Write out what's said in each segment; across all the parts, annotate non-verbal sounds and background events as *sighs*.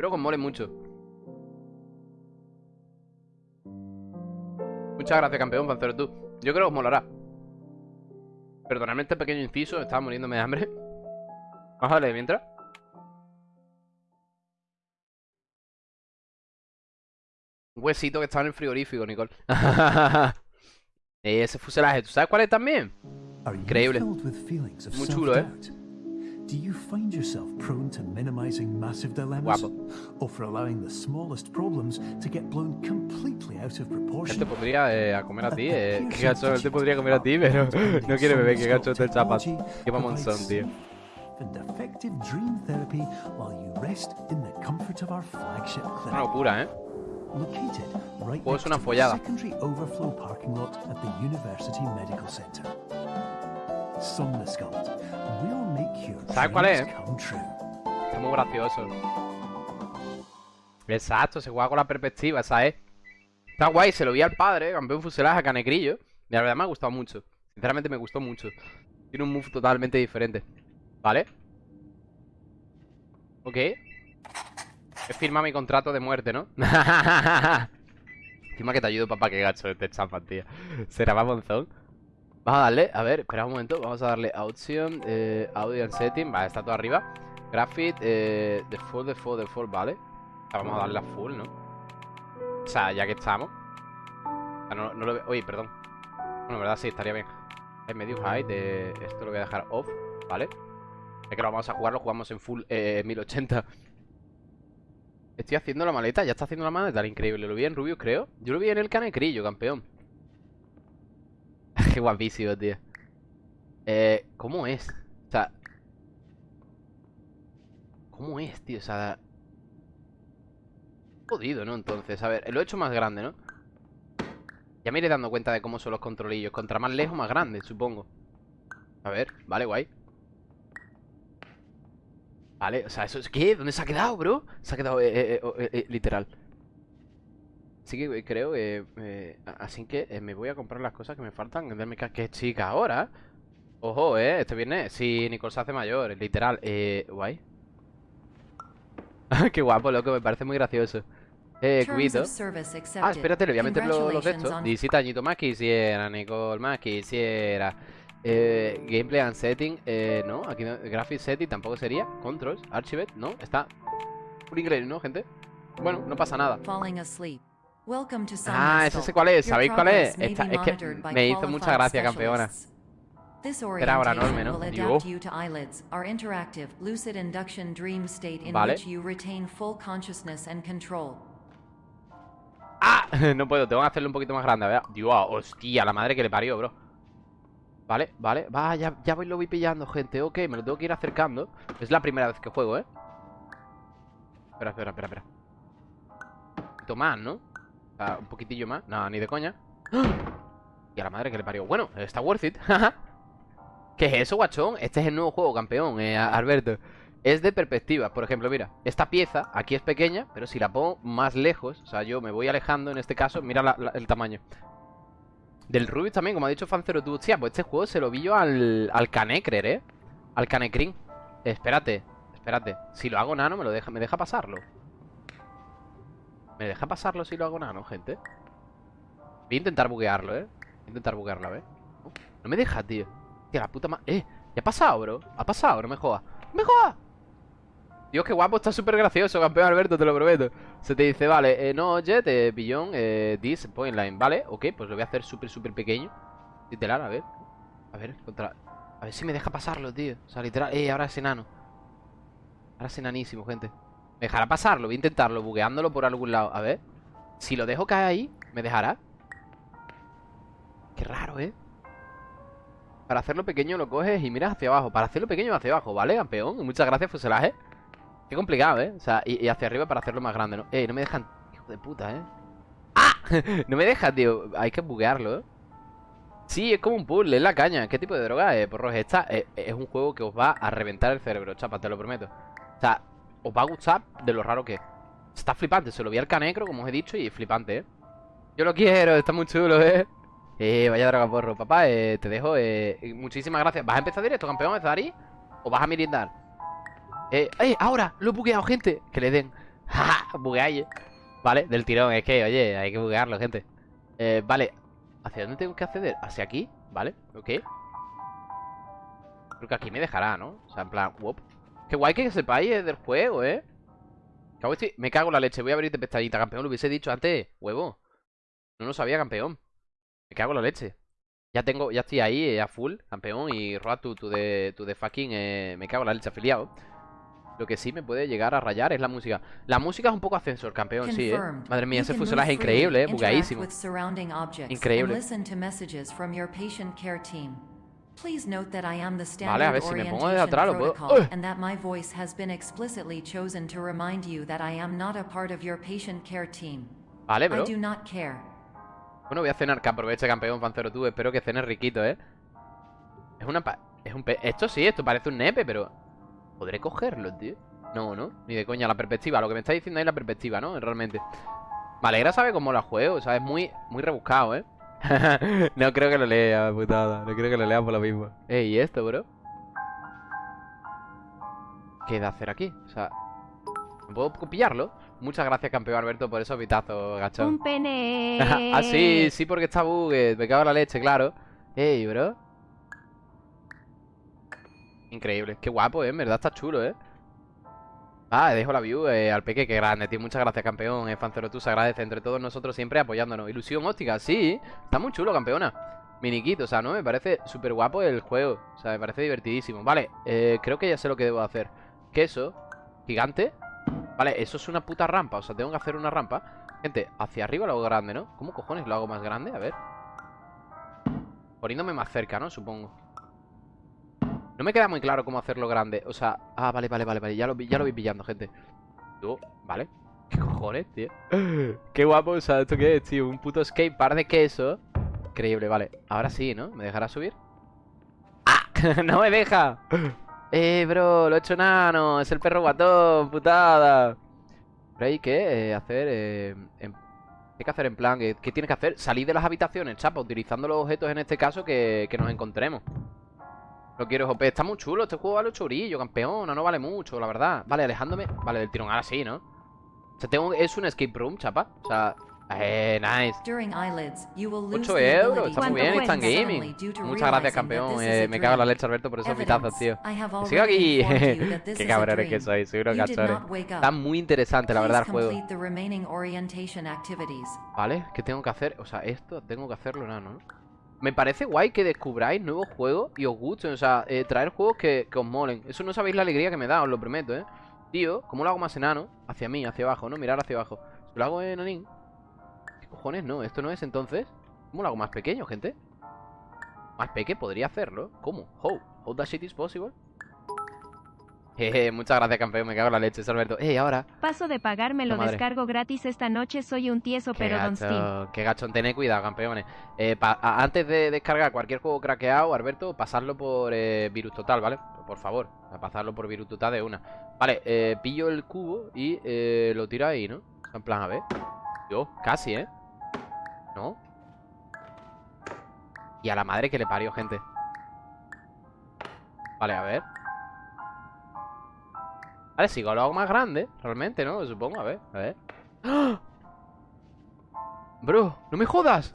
Espero que os mole mucho. Muchas gracias, campeón, para tú. Yo creo que os molará. Perdonadme este pequeño inciso, estaba muriéndome de hambre. *laughs* Vamos a darle mientras. Un huesito que estaba en el frigorífico, Nicole. *laughs* Ese fuselaje, ¿tú sabes cuál es también? Increíble. Muy chulo, ¿eh? Do you find yourself prone to minimizing massive dilemmas? Guapo. Or for allowing the smallest problems to get blown completely out of proportion? podría eh, a comer a ti, eh. Qué gacho, él te podría comer a ti, pero *laughs* no quiere beber, qué gacho este chapas. Qué mamonzón, tío. And effective dream therapy while you rest in the comfort of our flagship Una clinic. locura, ¿eh? Located right next una to the secondary overflow parking lot at the University Medical Center. Somnosculpt will make your ¿Sabes cuál es? Está muy gracioso. Exacto, se juega con la perspectiva, ¿sabes? Está guay, se lo vi al padre, campeón fuselaje a Canecrillo. Y la verdad me ha gustado mucho. Sinceramente me gustó mucho. Tiene un move totalmente diferente. ¿Vale? Ok. He firmado mi contrato de muerte, ¿no? *laughs* Encima que te ayudo, papá, que gacho este champa, tío. Será mamonzón. Vamos a darle, a ver, espera un momento. Vamos a darle a option, eh, audio and setting. Vale, está todo arriba. Graphic, eh, default, default, default, vale. Vamos a darle a full, ¿no? O sea, ya que estamos. No, no lo veo. Oye, perdón. Bueno, en verdad sí, estaría bien. Es medium height, eh, esto lo voy a dejar off, ¿vale? Es que lo vamos a jugar, lo jugamos en full eh, 1080. Estoy haciendo la maleta, ya está haciendo la maleta, increíble. Lo vi en Rubius, creo. Yo lo vi en el canecrillo, campeón. Qué guapísimo, tío. Eh, ¿cómo es? O sea... ¿Cómo es, tío? O sea... Jodido, ¿no? Entonces, a ver, lo he hecho más grande, ¿no? Ya me iré dando cuenta de cómo son los controlillos. Contra más lejos, más grande, supongo. A ver, vale, guay. Vale, o sea, eso es... ¿Qué? ¿Dónde se ha quedado, bro? Se ha quedado, eh, eh, eh, eh, literal. Así que eh, creo que... eh, así que eh, me voy a comprar las cosas que me faltan. Darme que es chica ahora. Ojo, eh, este viernes. Sí, Nicole se hace mayor, literal. Eh, guay. *laughs* Qué guapo, loco, me parece muy gracioso. Eh, cuido. Ah, espérate, le voy a meter los, de estos. 17 añitos más quisiera, Nicole, más quisiera. Eh, gameplay and setting, eh, no, aquí no, graphic setting tampoco sería. Controls, archive, no, está full inglés, ¿no, gente? Bueno, no pasa nada. Ah, ese sé cuál es, ¿sabéis cuál es? Esta- es que me hizo mucha gracia, campeona. Era ahora enorme, ¿no? Digo. Vale. ¡Ah! *laughs* no puedo, tengo que hacerlo un poquito más grande, a ver. Dios, hostia, la madre que le parió, bro. Vale, vale, va, ya, ya voy, lo voy pillando, gente. Ok, me lo tengo que ir acercando. Es la primera vez que juego, ¿eh? Espera, espera, espera, espera. Un poquito más, ¿no? Sea, un poquitillo más. No, ni de coña. ¡Ah! Y a la madre que le parió. Bueno, está worth it. *laughs* ¿Qué es eso, guachón? Este es el nuevo juego, campeón, eh, Alberto. Es de perspectiva. Por ejemplo, mira, esta pieza aquí es pequeña, pero si la pongo más lejos, o sea, yo me voy alejando en este caso, mira el tamaño. Del Rubius también, como ha dicho Fancero tú. Hostia, pues este juego se lo vi yo al, al Canecrer, ¿eh? Al Canecrin. espérate, espérate. Si lo hago nano, me lo deja, me deja pasarlo. ¿Me deja pasarlo si lo hago nano, gente? Voy a intentar buguearlo, ¿eh? Voy a intentar buguearlo, a ver. No, no me deja, tío. Tío, la puta madre. ¡Eh! ¿Ya ha pasado, bro? ¿Ha pasado? No me jodas. ¡No me jodas! Dios, qué guapo, está súper gracioso, campeón Alberto, te lo prometo. Se te dice, vale, eh, no, Jet, eh, Billon, eh, this, point line, ¿vale? Ok, pues lo voy a hacer súper, súper pequeño. Literal, a ver. A ver, contra... A ver si me deja pasarlo, tío. O sea, literal, eh, ahora es enano. Ahora es enanísimo, gente. ¿Me dejará pasarlo? Voy a intentarlo, bugueándolo por algún lado. A ver. Si lo dejo caer ahí, ¿me dejará? Qué raro, ¿eh? Para hacerlo pequeño lo coges y miras hacia abajo. Para hacerlo pequeño hacia abajo, ¿vale, campeón? Muchas gracias, fuselaje. Qué complicado, ¿eh? O sea, y, hacia arriba para hacerlo más grande, ¿no? Eh, no me dejan... Hijo de puta, ¿eh? ¡Ah! *laughs* no me deja, tío. Hay que buguearlo, ¿eh? Sí, es como un puzzle, es la caña. ¿Qué tipo de droga es, porros? Esta eh, es un juego que os va a reventar el cerebro, chapa, te lo prometo. O sea, os va a gustar de lo raro que es. Está flipante, se lo vi al canecro, como os he dicho, y es flipante, ¿eh? Yo lo quiero, está muy chulo, ¿eh? Eh, vaya droga, porro. Papá, eh, te dejo, eh... Muchísimas gracias. ¿Vas a empezar directo, campeón, Zari? ¿O vas a merendar? Eh, ¡eh! ¡Ahora! Lo he bugueado, gente. Que le den. *laughs* ¡Ja! Bugueáis, Vale, del tirón. Es que, oye, hay que buguearlo, gente. Eh, vale. ¿Hacia dónde tengo que acceder? ¿Hacia aquí? Vale, ok. Creo que aquí me dejará, ¿no? O sea, en plan, wop. Qué guay que sepáis del juego, ¿eh? Me cago en la leche. Voy a abrirte pestañita, campeón. Lo hubiese dicho antes, huevo. No lo sabía, campeón. Me cago en la leche. Ya tengo, ya estoy ahí eh, a full, campeón. Y Roatu, tú de, tú de fucking. Eh, me cago en la leche afiliado. Lo que sí me puede llegar a rayar es la música. La música es un poco ascensor, campeón, sí, ¿eh? Madre mía, ese fuselaje es increíble, ¿eh? Bugadísimo. Increíble. Vale, a ver si me pongo de atrás lo puedo. And that my voice has been explicitly chosen to remind you that I am not a part of your patient care team. Vale, bro. I do not care. Bueno, voy a cenar, que aproveche campeón Pancero tú. Espero que cenes riquito, ¿eh? Es una pa es un pe Esto sí, esto parece un nepe, pero ¿Podré cogerlo, tío? No, ¿no? Ni de coña, la perspectiva Lo que me está diciendo ahí es la perspectiva, ¿no? Realmente Me alegra saber cómo la juego O sea, es muy, muy rebuscado, ¿eh? *laughs* no creo que lo lea, putada. No creo que lo lea por lo mismo. Ey, ¿y esto, bro? ¿Qué de hacer aquí? O sea, ¿puedo pillarlo? Muchas gracias, campeón Alberto, por esos vitazos, gachón. Un pene. *laughs* ah, sí, sí, porque está bugue. Me cago en la leche, claro. Ey, bro. Increíble. Qué guapo, ¿eh? En verdad está chulo, ¿eh? Ah, dejo la view eh, al peque, que grande, tío. Muchas gracias, campeón. Eh, Fancero, tú se agradece entre todos nosotros siempre apoyándonos. Ilusión óptica, sí. Está muy chulo, campeona. Miniquito, o sea, ¿no? Me parece súper guapo el juego. O sea, me parece divertidísimo. Vale, eh, creo que ya sé lo que debo hacer. Queso. Gigante. Vale, eso es una puta rampa. O sea, tengo que hacer una rampa. Gente, hacia arriba lo hago grande, ¿no? ¿Cómo cojones lo hago más grande? A ver. Poniéndome más cerca, ¿no? Supongo. No me queda muy claro cómo hacerlo grande. O sea, ah, vale, vale, vale, vale. Ya lo, ya lo voy pillando, gente. Tú, vale. *laughs* ¿Qué cojones, tío? *gasps* Qué guapo, o sea, ¿esto qué es, tío? Un puto skate par de queso. Increíble, vale. Ahora sí, ¿no? ¿Me dejará subir? ¡Ah! *laughs* ¡No me deja! *laughs* Eh, bro, lo he hecho nano. Es el perro guatón, putada. Pero hay que eh, hacer... Eh, en... Hay que hacer en plan... ¿Qué tienes que hacer? Salir de las habitaciones, chapa, utilizando los objetos en este caso que, que nos encontremos. No quiero OP. Está muy chulo. Este juego vale chorillo, campeón. No vale mucho, la verdad. Vale, alejándome. Vale, del tirón. Ahora sí, ¿no? O sea, tengo... es un escape room, chapa. O sea, eh, nice 8 euros, está muy bien, Instant Gaming Muchas gracias, campeón eh, Me cago en la leche, Alberto, por esos mitazos, tío Sigo aquí *laughs* Qué cabrones que soy, unos cachores Está muy interesante, la verdad, el juego Vale, ¿qué tengo que hacer? O sea, esto tengo que hacerlo, no, ¿no? Me parece guay que descubráis nuevos juegos y os gusten. O sea, eh, traer juegos que, os molen. Eso no sabéis la alegría que me da, os lo prometo, ¿eh? Tío, ¿cómo lo hago más enano? Hacia mí, hacia abajo, ¿no? Mirar hacia abajo. Si lo hago enanín... ¿Qué cojones? No, esto no es entonces. ¿Cómo lo hago más pequeño, gente? Más pequeño podría hacerlo. ¿Cómo? How? How that shit is possible? Muchas gracias, campeón. Me cago en la leche, Alberto. Eh, ahora. Paso de pagarme, lo descargo gratis esta noche. Soy un tieso, pero don Steam. Qué gachón, tened cuidado, campeones. Eh, antes de descargar cualquier juego craqueado, Alberto, pasarlo por eh, Virus Total, ¿vale? Por favor, pasarlo por Virus Total de una. Vale, eh, pillo el cubo y lo tiro ahí, ¿no? En plan, a ver. Yo, casi, ¿eh? ¿No? Y a la madre que le parió, gente. Vale, a ver. Vale, sigo lo hago más grande, realmente, ¿no? Supongo, a ver, a ver. ¡Ah! Bro, no me jodas.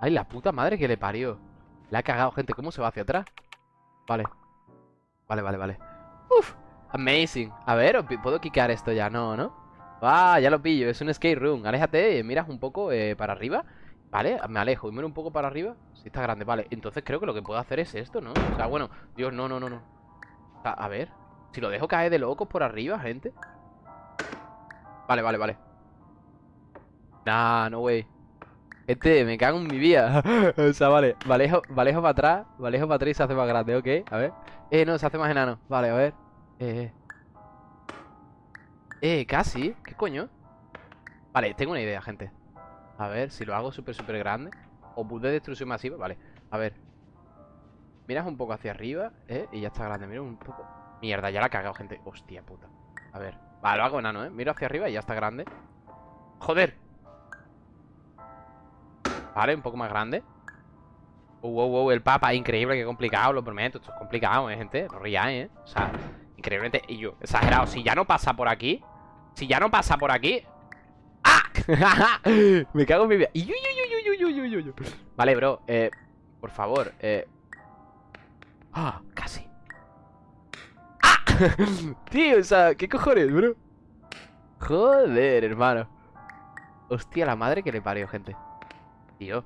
Ay, la puta madre que le parió. Le ha cagado, gente. ¿Cómo se va hacia atrás? Vale. Vale, vale, vale. Uf, amazing. A ver, ¿puedo quicar esto ya? No, ¿no? Ah, ya lo pillo. Es un skate room. Aléjate, miras un poco eh, para arriba. Vale, me alejo y miro un poco para arriba. Sí, está grande, vale. Entonces creo que lo que puedo hacer es esto, ¿no? O sea, bueno, Dios, no, no, no, no. a ver. Si lo dejo caer de locos por arriba, gente. Vale, vale, vale. Nah, no way Este, me cago en mi vida. *laughs* O sea, vale, valejo, valejo para atrás Valejo para atrás y se hace más grande, ok A ver. Eh, no, se hace más enano. Vale, a ver. Eh, eh Eh, casi ¿Qué coño? Vale, tengo una idea, gente. A ver, si lo hago súper, súper grande. O de destrucción masiva, vale. A ver. Miras un poco hacia arriba, ¿eh? Y ya está grande. Mira un poco Mierda, ya la he cagado, gente Hostia puta A ver Vale, lo hago enano, ¿eh? Miro hacia arriba y ya está grande ¡Joder! Vale, un poco más grande Wow, wow, wow, el papa Increíble, qué complicado, lo prometo Esto es complicado, ¿eh, gente? No ríais, ¿eh? O sea, Increíblemente, y yo, exagerado Si ya no pasa por aquí Si ya no pasa por aquí ¡Ah! *laughs* Me cago en mi vida Vale, bro, eh Por favor, eh ¡Ah! *laughs* Tío, o sea, ¿qué cojones, bro? Joder, hermano Hostia, la madre que le parió, gente Tío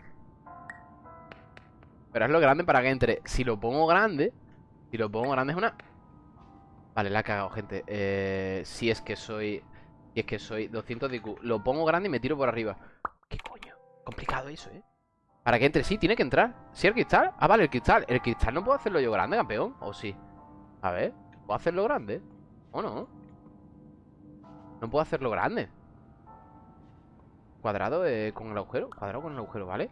Pero es lo grande para que entre Si lo pongo grande Si lo pongo grande es una... Vale, la he cagado, gente eh, Si es que soy... Si es que soy 200 de IQ Lo pongo grande y me tiro por arriba ¿Qué coño? Complicado eso, ¿eh? Para que entre, sí, tiene que entrar ¿Sí el cristal? Ah, vale, el cristal El cristal no puedo hacerlo yo grande, campeón ¿O sí? A ver ¿Puedo hacerlo grande? ¿O no? No puedo hacerlo grande Cuadrado eh, con el agujero Cuadrado con el agujero, ¿vale?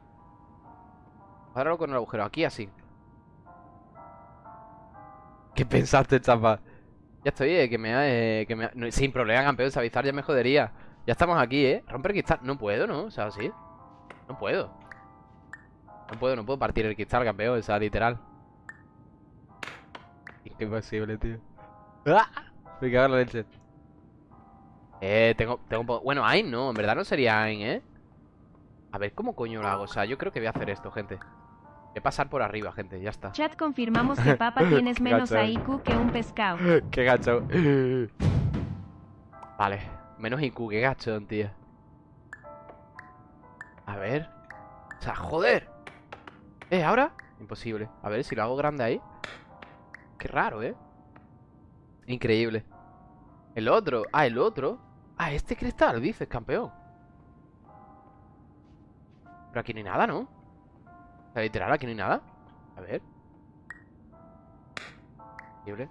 Cuadrado con el agujero, aquí así *laughs* ¿Qué pensaste, chapa? Ya estoy, eh, que me, eh, que me Sin problema, campeón, Savizar ya me jodería Ya estamos aquí, ¿eh? Romper cristal No puedo, ¿no? O sea, sí No puedo No puedo, no puedo partir el cristal, campeón O sea, literal Qué *laughs* imposible, tío. ¡Ah! Me cago en la leche Eh, tengo, tengo Bueno, Ain no, en verdad no sería Ain, ¿eh? A ver, ¿cómo coño lo hago? O sea, yo creo que voy a hacer esto, gente. Voy a pasar por arriba, gente, ya está. Chat, confirmamos que Papa *laughs* tienes menos IQ que un pescado. *laughs* Qué gacho. Vale, menos IQ, qué gacho, tío. A ver. O sea, joder. Eh, ¿ahora? Imposible. A ver, si lo hago grande ahí Qué raro, ¿eh? Increíble El otro Ah, el otro Ah, este cristal, dices, campeón Pero aquí no hay nada, ¿no? O sea, literal, aquí no hay nada A ver Increíble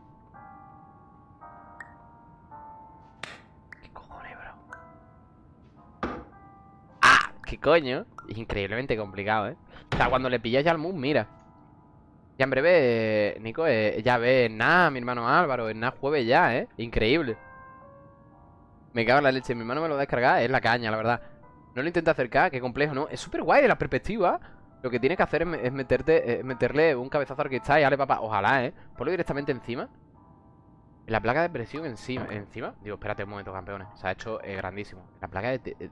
¿Qué cojones, bro? ¡Ah! ¿Qué coño? Es increíblemente complicado, ¿eh? O sea, cuando le pillas ya al moon, mira Ya en breve, Nico, eh, ya ves Nada, mi hermano Álvaro En nada jueves ya, ¿eh? Increíble Me cago en la leche Mi hermano me lo descarga Es la caña, la verdad No lo intenta acercar Qué complejo, ¿no? Es súper guay de la perspectiva Lo que tienes que hacer es, meterte, es meterle un cabezazo al cristal Y dale, papá Ojalá, ¿eh? Ponlo directamente encima La placa de presión encima ¿Encima? Digo, espérate un momento, campeones Se ha hecho eh, grandísimo La placa de... Eh,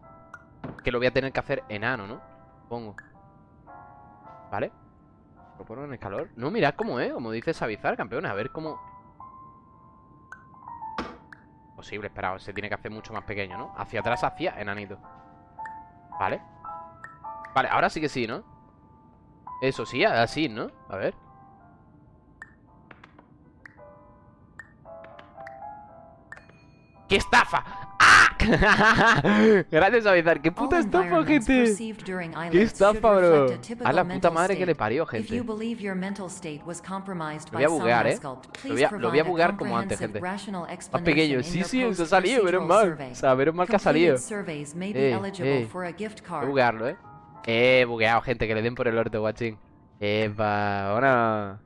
que lo voy a tener que hacer enano, ¿no? Pongo ¿Vale? Lo en el calor No, mirad cómo es, como dice Savizar, campeones A ver cómo... Posible, espera, se tiene que hacer mucho más pequeño, ¿no? Hacia atrás, hacia enanito Vale Vale, ahora sí que sí, ¿no? Eso sí, así, ¿no? A ver ¡Qué estafa! *laughs* Gracias, Avizar. ¡Qué puta estafa, gente! ¡Qué estafa, bro! A la puta madre que le parió, gente. Lo voy a buguear, ¿eh? Lo voy a, lo voy a buguear como antes, gente. Más pequeño. Sí, sí, eso ha salido, menos mal. O sea, menos mal que ha salido. Eh, eh. Voy a buguearlo, ¿eh? Eh, bugueado, gente. Que le den por el orto, guachín. Epa, ahora...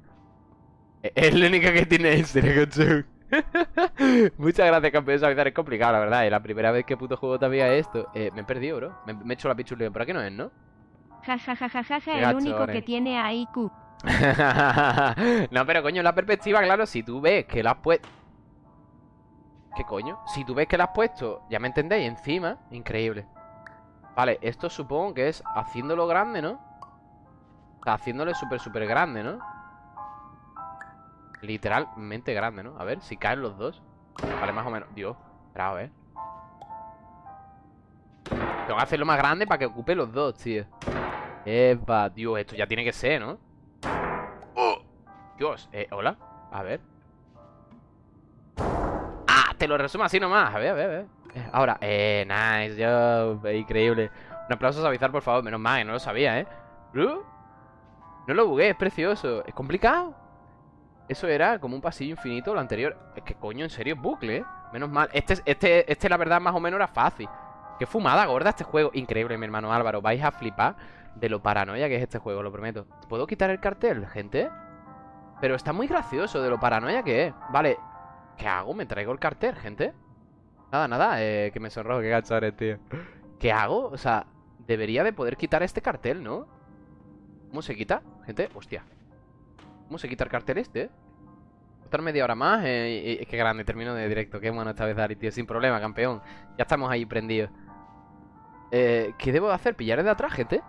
Es la única que tiene ese, cochón. *laughs* Muchas gracias, campeón. Sabizar es complicado, la verdad. Es la primera vez que puto juego todavía esto. Eh, me he perdido, bro. Me, he hecho la pichulía. Por aquí no es, ¿no? Ja, ja, ja, ja, ja, ja el único que tiene a IQ. *laughs* no, pero coño, la perspectiva, claro, si tú ves que la has puesto... ¿Qué coño? Si tú ves que la has puesto, ya me entendéis, encima, increíble. Vale, esto supongo que es haciéndolo grande, ¿no? O sea, haciéndole súper, súper grande, ¿no? Literalmente grande, ¿no? A ver, si caen los dos Vale, más o menos Dios, bravo, ¿eh? Tengo que hacerlo más grande para que ocupe los dos, tío Epa, Dios, esto ya tiene que ser, ¿no? ¡Oh! Dios, eh, hola A ver ¡Ah! Te lo resumo así nomás A ver, a ver, a ver eh, Ahora, eh, nice, yo, increíble Un aplauso a Savizar, por favor Menos mal, que no lo sabía, ¿eh? No lo bugué, es precioso Es complicado eso era como un pasillo infinito lo anterior Es que coño, en serio, bucle, ¿eh? Menos mal Este, este, este la verdad, más o menos era fácil Qué fumada gorda este juego Increíble, mi hermano Álvaro Vais a flipar de lo paranoia que es este juego, lo prometo ¿Puedo quitar el cartel, gente? Pero está muy gracioso de lo paranoia que es Vale, ¿qué hago? ¿Me traigo el cartel, gente? Nada, nada, eh, que me sonrojo, qué gachones, tío ¿Qué hago? O sea, debería de poder quitar este cartel, ¿no? ¿Cómo se quita? Gente, hostia ¿Cómo se quita el cartel este? Estar media hora más. Eh, y, qué grande, termino de directo. Qué bueno esta vez, Dari, tío. Sin problema, campeón. Ya estamos ahí prendidos. Eh, ¿Qué debo hacer? ¿Pillar de atrás, gente?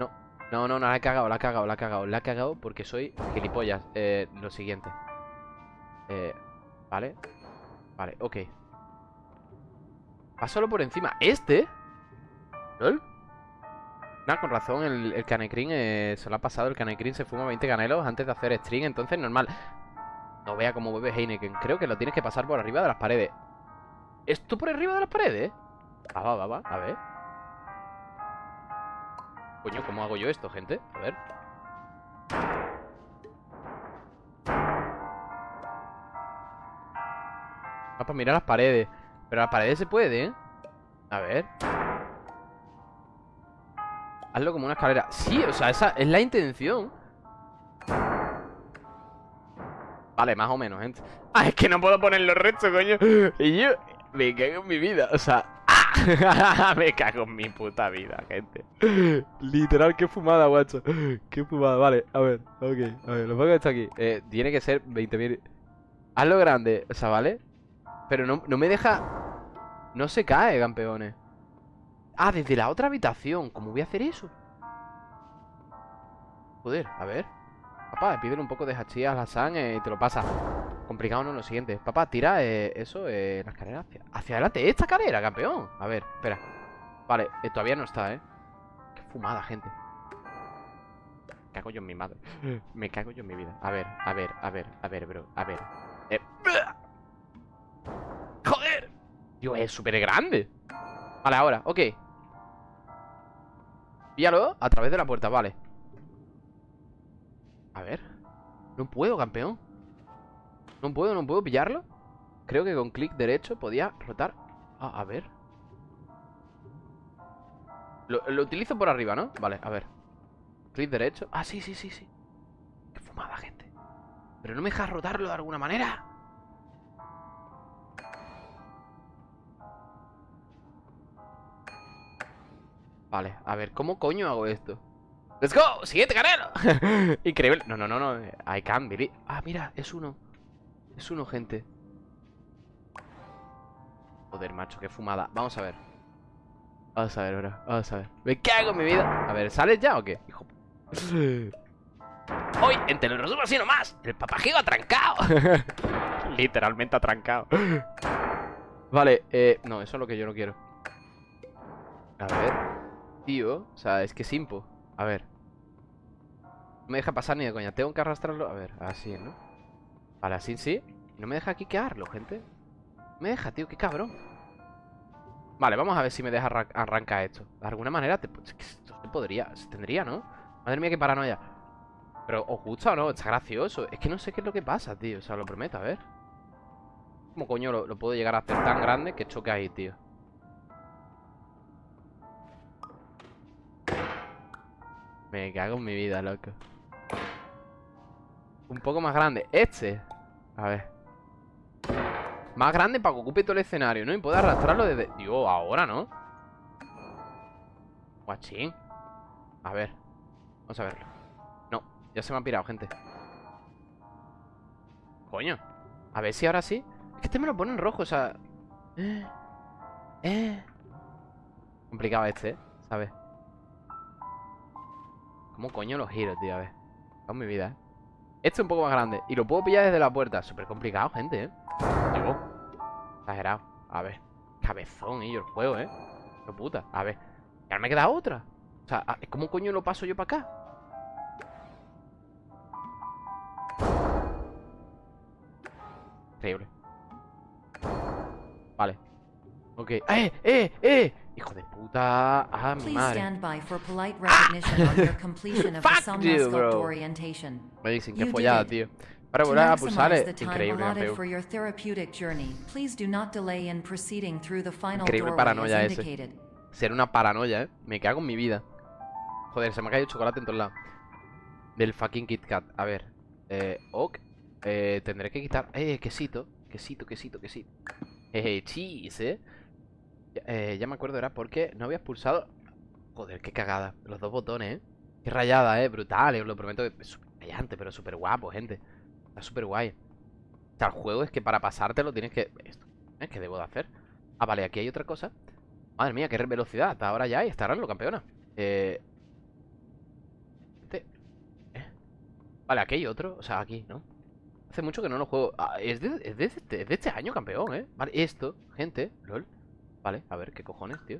No, no, no, no, la he cagado, la he cagado, la he cagado. La he cagado porque soy gilipollas. Eh, lo siguiente. Eh, vale. Vale, ok. Pásalo por encima. ¿Este? ¿Lol? Nada, con razón, el, el eh, se lo ha pasado. El Canecrin se fuma 20 canelos antes de hacer string, entonces normal. No vea cómo bebe Heineken. Creo que lo tienes que pasar por arriba de las paredes. ¿Esto por arriba de las paredes? Va, va, va, va. A ver. Coño, ¿cómo hago yo esto, gente? A ver. Va para mirar las paredes. Pero las paredes se puede. A ver. Hazlo como una escalera. Sí, o sea, esa es la intención. Vale, más o menos, gente. *laughs* Ah, es que no puedo poner los restos, coño. Y yo me cago en mi vida O sea. *laughs* Me cago en mi puta vida, gente. Literal, qué fumada, guacho. Qué fumada, vale, a ver, ok A ver, lo pongo esto aquí. Eh, Tiene que ser 20.000 Hazlo grande, o sea, ¿vale? Pero no, no me deja No se cae, campeones Ah, desde la otra habitación. ¿Cómo voy a hacer eso? Joder, a ver. Papá, pídele un poco de hachís a la sangre y te lo pasa. Complicado no lo siguiente. Papá, tira eh, eso, eh, la escalera hacia, hacia adelante. Esta escalera, campeón. A ver, espera. Vale, eh, todavía no está, ¿eh? Qué fumada, gente. Me cago yo en mi madre. *laughs* Me cago yo en mi vida. A ver, a ver, a ver, a ver, bro. A ver. Eh. ¡Joder! Dios, es súper grande Vale, ahora, ok Píllalo a través de la puerta, vale. A ver. No puedo, campeón. No puedo, no puedo pillarlo. Creo que con clic derecho podía rotar. Ah, A ver. Lo, lo, utilizo por arriba, ¿no? Vale, a ver. Clic derecho. Ah, sí, sí, sí, sí. Qué fumada, gente. Pero no me deja rotarlo de alguna manera Vale, a ver, ¿cómo coño hago esto? ¡Let's go! ¡Siguiente canelo! *laughs* Increíble. No, no, no, no I can't believe. Ah, mira, es uno. Es uno, gente. Joder, macho, qué fumada. Vamos a ver. Vamos a ver, bro. Vamos a ver. Me cago en mi vida. A ver, ¿sales ya o qué? Hijo *laughs* Hoy, en Te lo resumo así nomás El papajigo atrancado *laughs* Literalmente atrancado Vale, eh... No, eso es lo que yo no quiero. A ver Tío, o sea, es que es impo A ver. No me deja pasar ni de coña. Tengo que arrastrarlo. A ver, así, ¿no? Vale, así sí. No me deja quiquearlo, gente. Me deja, tío, qué cabrón. Vale, vamos a ver si me deja arrancar esto. De alguna manera te, esto se podría Se tendría, ¿no? Madre mía, qué paranoia. Pero, ¿os gusta o no? Está gracioso. Es que no sé qué es lo que pasa, tío. O sea, lo prometo, a ver. ¿Cómo coño lo, lo puedo llegar a hacer tan grande que choque ahí, tío? Me cago en mi vida, loco. Un poco más grande. Este. A ver. Más grande para que ocupe todo el escenario, ¿no? Y pueda arrastrarlo desde... Dios, ahora, ¿no? Guachín. A ver. Vamos a verlo. No, ya se me ha pirado, gente. Coño. A ver si ahora sí. Es que este me lo pone en rojo, o sea... Eh... *gasps* eh. Complicado este, ¿eh? ¿Sabes? ¿Cómo coño los giro, tío? A ver. Con mi vida, ¿eh? Este es un poco más grande. Y lo puedo pillar desde la puerta. Súper complicado, gente, ¿eh? Digo. Exagerado. A ver. Cabezón, y el juego, ¿eh? Qué puta. A ver. Y ahora me queda otra. O sea, ¿cómo coño lo paso yo para acá? Increíble. Vale. Ok. ¡Eh! ¡Eh! ¡Eh! Hijo de puta. Ah, mi madre. *laughs* Fuck you, bro. Me dicen que follada, tío. Para volver a pulsar es increíble, Increíble paranoia ese. Ser una paranoia, eh. Me cago en mi vida. Joder, se me ha caído chocolate en todos lados. Del fucking Kit Kat. A ver. Eh, ok. Eh, tendré que quitar. Eh, quesito. Quesito, quesito, quesito. Eh, cheese, eh. Eh, ya me acuerdo, era porque no había expulsado... Joder, qué cagada. Los dos botones, ¿eh? Qué rayada, ¿eh? Brutal, os lo prometo. Es brillante, pero súper guapo, gente. Está súper guay. O sea, el juego es que para pasártelo tienes que... Esto, ¿eh? ¿Qué debo de hacer? Ah, vale, aquí hay otra cosa. Madre mía, qué velocidad. Ahora ya y está lo campeona. Eh... Este... ¿Eh? Vale, aquí hay otro. O sea, aquí, ¿no? Hace mucho que no lo juego. Ah, es, de, es, de este, es de este año, campeón, ¿eh? Vale, esto, gente, lol. Vale, a ver, ¿qué cojones, tío?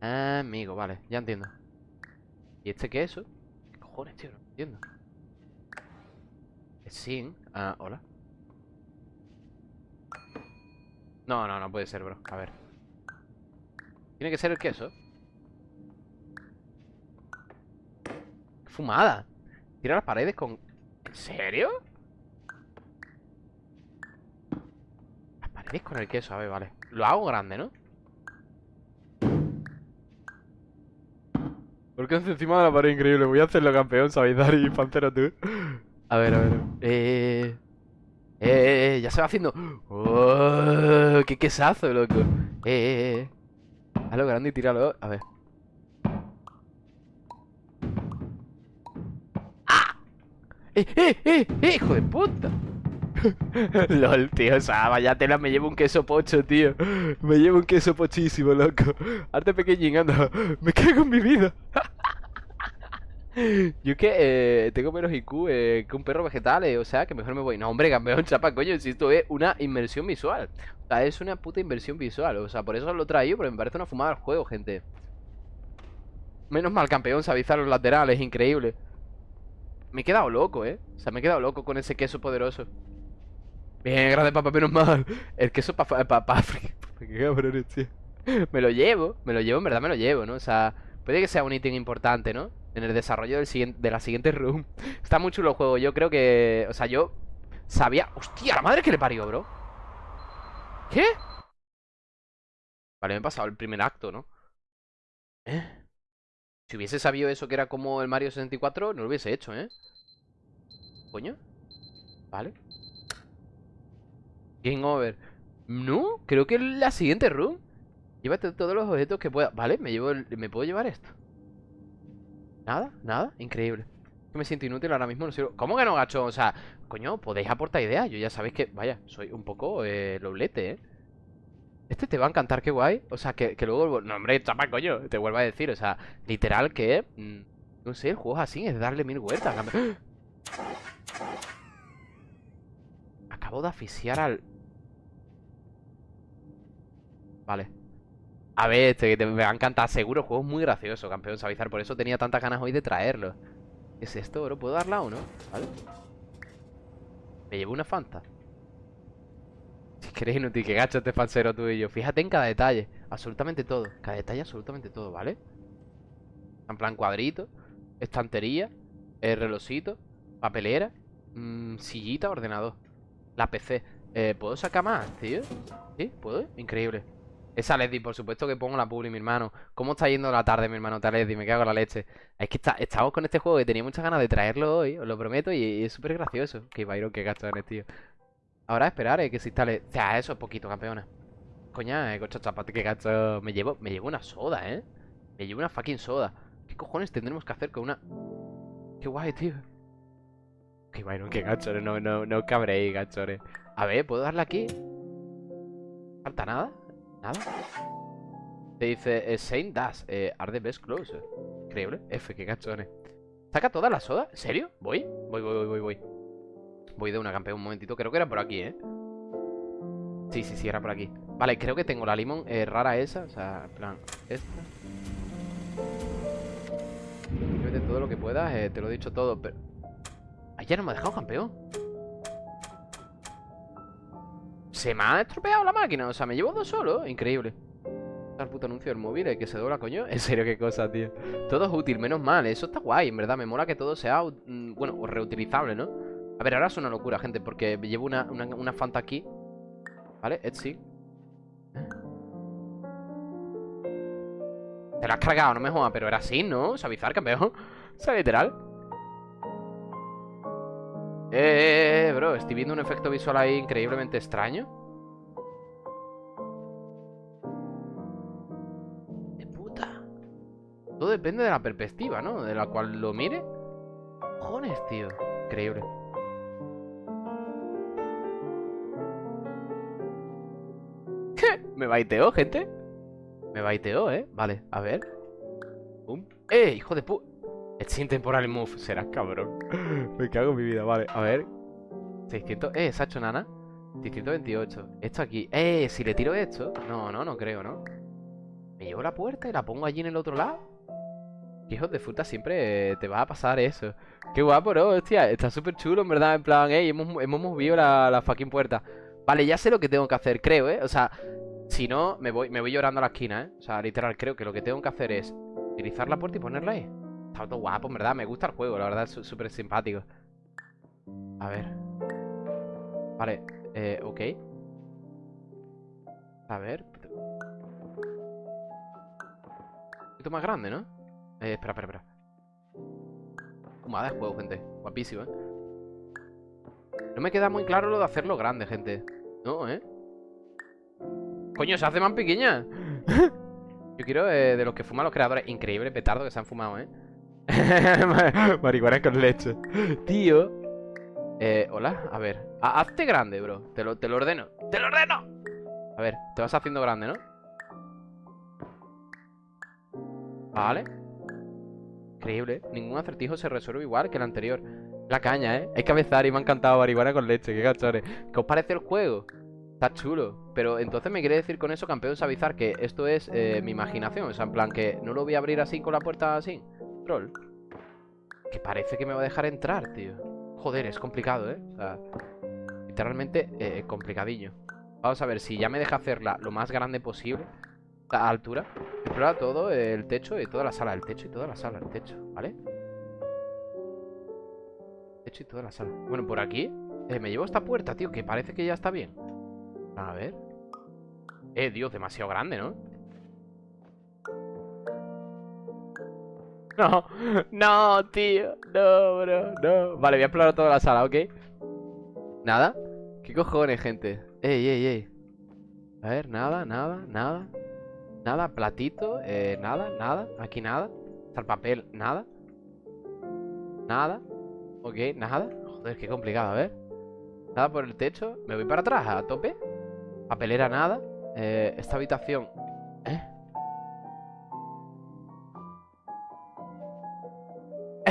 Amigo, vale, ya entiendo. ¿Y este qué es eso? ¿Qué cojones, tío? No entiendo. Sin. Ah, hola. No, no, no puede ser, bro. A ver. Tiene que ser el queso. ¡Qué fumada! Tira las paredes con... ¿En serio? Las paredes con el queso, a ver, vale. Lo hago grande, ¿no? Porque hace encima de la pared increíble. Voy a hacerlo campeón, ¿sabéis? Dari, *laughs* Pantero, tú. A ver, a ver. Eh, eh, eh, eh, ya se va haciendo. Oh, ¡Qué quesazo, loco! Eh, eh, eh. Hazlo grande y tíralo. A ver. ¡Ah! ¡Eh, eh, eh! eh ¡Hijo de puta! *laughs* LOL, tío, o sea, vaya tela, me llevo un queso pocho, tío Me llevo un queso pochísimo, loco Arte pequeñín, anda Me cago en mi vida *laughs* Yo que eh, tengo menos IQ eh, que un perro vegetal, eh, o sea, que mejor me voy. No, hombre, campeón, chapa, coño, si esto es una inversión visual. O sea, es una puta inversión visual. O sea, por eso lo traigo, porque me parece una fumada el juego, gente. Menos mal, campeón, suavizar los laterales, increíble. Me he quedado loco, ¿eh? O sea, me he quedado loco con ese queso poderoso. Bien, grande papá, menos mal. El queso para pa, pa, *laughs* tío. Me lo llevo, me lo llevo, en verdad me lo llevo, ¿no? O sea, puede que sea un ítem importante, ¿no? en el desarrollo del siguiente, de la siguiente room. *laughs* Está muy chulo el juego. Yo creo que... O sea, yo sabía... ¡Hostia! La madre que le parió, bro. ¿Qué? Vale, me he pasado el primer acto, ¿no? ¿Eh? Si hubiese sabido eso que era como el Mario 64, no lo hubiese hecho, ¿eh? ¿Coño? Vale. Game over. No, creo que es la siguiente room. Llévate todos los objetos que pueda. Vale, me llevo ¿Me puedo llevar esto? Nada, nada, increíble Me siento inútil ahora mismo, ¿Cómo que no, gacho? O sea, coño, podéis aportar ideas Yo ya sabéis que, vaya, soy un poco eh, loblete, ¿eh? Este te va a encantar, qué guay O sea, que, luego, no hombre, chapa, coño Te vuelvo a decir, o sea, literal que mm, No sé, el juego es así, es darle mil vueltas *gasps* Acabo de asfixiar al... Vale a ver, este, te, me va a encantar seguro. Juego muy gracioso, campeón Savizar. Por eso tenía tantas ganas hoy de traerlo. ¿Qué es esto, bro? ¿Puedo darla o no? ¿Vale? Me llevo una Fanta. *laughs* Si queréis inútil, que gacho este falsero tú y yo. Fíjate en cada detalle. Absolutamente todo. Cada detalle, absolutamente todo, ¿vale? En plan cuadrito, estantería, el relojito, papelera, mmm, sillita, ordenador. La PC. Eh, ¿Puedo sacar más, tío? ¿Sí? ¿Puedo? Increíble. Esa Lady, por supuesto que pongo la publi, mi hermano. ¿Cómo está yendo la tarde, mi hermano Lady? Me cago en la leche. Es que estamos con este juego que tenía muchas ganas de traerlo hoy, os lo prometo, y, es súper gracioso. Que Byron, qué gachones, tío. Ahora esperar, eh, que se instale. O sea, eso es poquito, campeona. Coña, eh, cocha chapate, qué gacho. Me llevo, me llevo una soda, eh. Me llevo una fucking soda. ¿Qué cojones tendremos que hacer con una. Qué guay, tío. Qué Byron, qué gachones. No, no, no cabréis, gachones. A ver, ¿puedo darle aquí? ¿Falta nada? Nada. Te dice eh, Saint Dash, eh, are the best closer. Increíble. F, qué cachones. ¿Saca toda la soda? ¿En serio? ¿Voy? Voy, voy, voy, voy, voy. de una campeón un momentito. Creo que era por aquí, ¿eh? Sí, sí, sí, era por aquí. Vale, creo que tengo la limón eh, rara esa. O sea, en plan, esta. Mete todo lo que puedas, eh, te lo he dicho todo, pero... Ay, ya no me ha dejado campeón. Se me ha estropeado la máquina, o sea, me llevo dos solo Increíble El puto anuncio del móvil, que se dobla, coño *laughs* En serio, qué cosa, tío Todo es útil, menos mal, eso está guay, en verdad Me mola que todo sea, mm, bueno, reutilizable, ¿no? A ver, ahora es una locura, gente Porque llevo una, una, Fanta aquí ¿Vale? Etsy Te la has cargado, no me jodas Pero era así, ¿no? Sabizar, campeón *laughs* O sea, literal eh, bro, estoy viendo un efecto visual ahí increíblemente extraño De puta Todo depende de la perspectiva, ¿no? De la cual lo mire cojones, tío? Increíble. *laughs* Me baiteó, gente. Me baiteó, ¿eh? Vale, a ver. ¡Eh, hijo de pu... sin temporal move. Serás cabrón. *laughs* Me cago en mi vida. Vale, a ver. 600... Eh, se ha hecho nana. 628. Esto aquí. Eh, si le tiro esto. No, no, no creo, ¿no? Me llevo la puerta y la pongo allí en el otro lado. Hijos de fruta siempre te va a pasar eso. Qué guapo, ¿no? Hostia, está súper chulo, en verdad. En plan, ey, hemos, hemos movido la, la fucking puerta. Vale, ya sé lo que tengo que hacer, creo, ¿eh? O sea, si no, me voy, me voy llorando a la esquina, ¿eh? O sea, literal, creo que lo que tengo que hacer es utilizar la puerta y ponerla ahí. Está todo guapo, en verdad. Me gusta el juego, la verdad, es súper simpático. A ver. Vale, eh, ok. A ver. Un poquito más grande, ¿no? Eh, espera, espera, espera. Fumada de juego, gente. Guapísimo, ¿eh? No me queda muy claro lo de hacerlo grande, gente. No, ¿eh? Coño, se hace más pequeña. Yo quiero eh, de los que fuman los creadores. Increíble petardo que se han fumado, ¿eh? *laughs* Marihuana con leche. Tío. Eh, hola, a ver. hazte grande, bro. Te lo, te lo ordeno. ¡Te lo ordeno! A ver, te vas haciendo grande, ¿no? Vale. Increíble. Ningún acertijo se resuelve igual que el anterior. La caña, ¿eh? Hay que y me ha encantado marihuana con leche. Qué cachones. ¿Qué os parece el juego? Está chulo. Pero entonces me quiere decir con eso, campeón, avisar que esto es eh, mi imaginación. O sea, en plan que no lo voy a abrir así con la puerta así. Troll. Que parece que me va a dejar entrar, tío. Joder, es complicado, ¿eh? O sea, literalmente eh, complicadillo. Vamos a ver si ya me deja hacerla lo más grande posible. A altura. Explora todo el techo y toda la sala. El techo y toda la sala. El techo, ¿vale? El techo y toda la sala. Bueno, por aquí eh, me llevo esta puerta, tío, que parece que ya está bien. A ver. Eh, Dios, demasiado grande, ¿no? *laughs* No, no, tío No, bro, no. Vale, voy a explorar toda la sala, ¿ok? ¿Nada? ¿Qué cojones, gente? Ey, ey, ey. A ver, nada, nada, nada. Nada, platito, eh, nada, nada. Aquí nada. Está el papel, nada. Nada. Ok, nada. Joder, qué complicado, a ver. Nada por el techo. Me voy para atrás, a tope. Papelera nada. Eh, esta habitación... ¿Eh?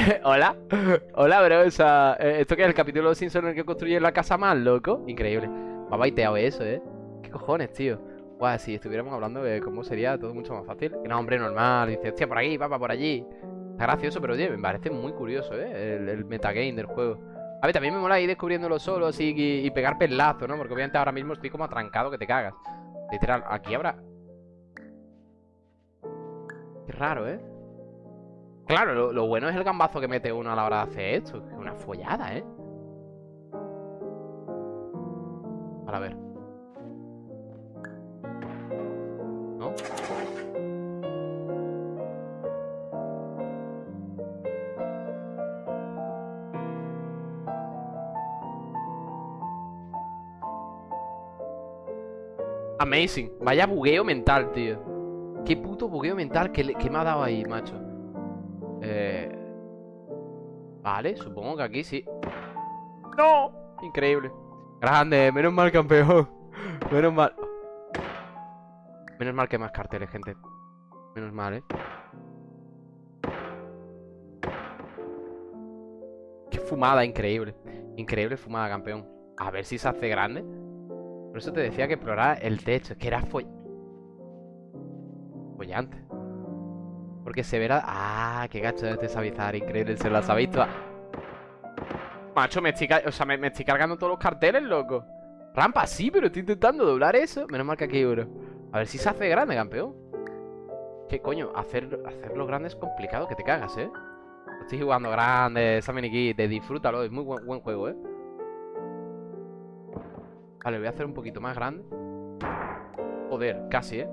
*laughs* Hola. Hola, bro. O sea, eh, ¿esto que es el capítulo de Simpson en el que construye la casa más, loco? Increíble. Me ha baiteado eso, ¿eh? ¿Qué cojones, tío? Guau, si estuviéramos hablando de cómo sería todo mucho más fácil. No, hombre, normal. Dice, hostia, por aquí, papá, por allí. Está gracioso, pero oye, me parece muy curioso, ¿eh? El, metagame del juego. A ver, también me mola ir descubriéndolo solo así y, pegar pelazo, ¿no? Porque obviamente ahora mismo estoy como atrancado que te cagas. Literal, aquí habrá... Qué raro, ¿eh? Claro, lo, bueno es el gambazo que mete uno a la hora de hacer esto. Es una follada, ¿eh? Para ver. ¿No? Amazing. Vaya bugueo mental, tío. Qué puto bugueo mental que, me ha dado ahí, macho. Eh... Vale, supongo que aquí sí. ¡No! Increíble. Grande, menos mal, campeón. Menos mal. Menos mal que más carteles, gente. Menos mal, ¿eh? Qué fumada, increíble. Increíble fumada, campeón. A ver si se hace grande. Por eso te decía que explorar el techo, que era foll... follante. Porque se verá... ¡Ah! ¡Qué gacho de este Sabizar! Increíble, se lo has visto. Macho, me estoy, o sea, me, estoy cargando todos los carteles, loco. Rampa, sí, pero estoy intentando doblar eso. Menos mal que aquí bro. A ver si se hace grande, campeón. ¿Qué coño? Hacer, hacerlo grande es complicado, que te cagas, ¿eh? Estoy jugando grande, esa minikit, disfrútalo, es muy buen, buen juego, ¿eh? Vale, voy a hacer un poquito más grande Joder, casi, ¿eh?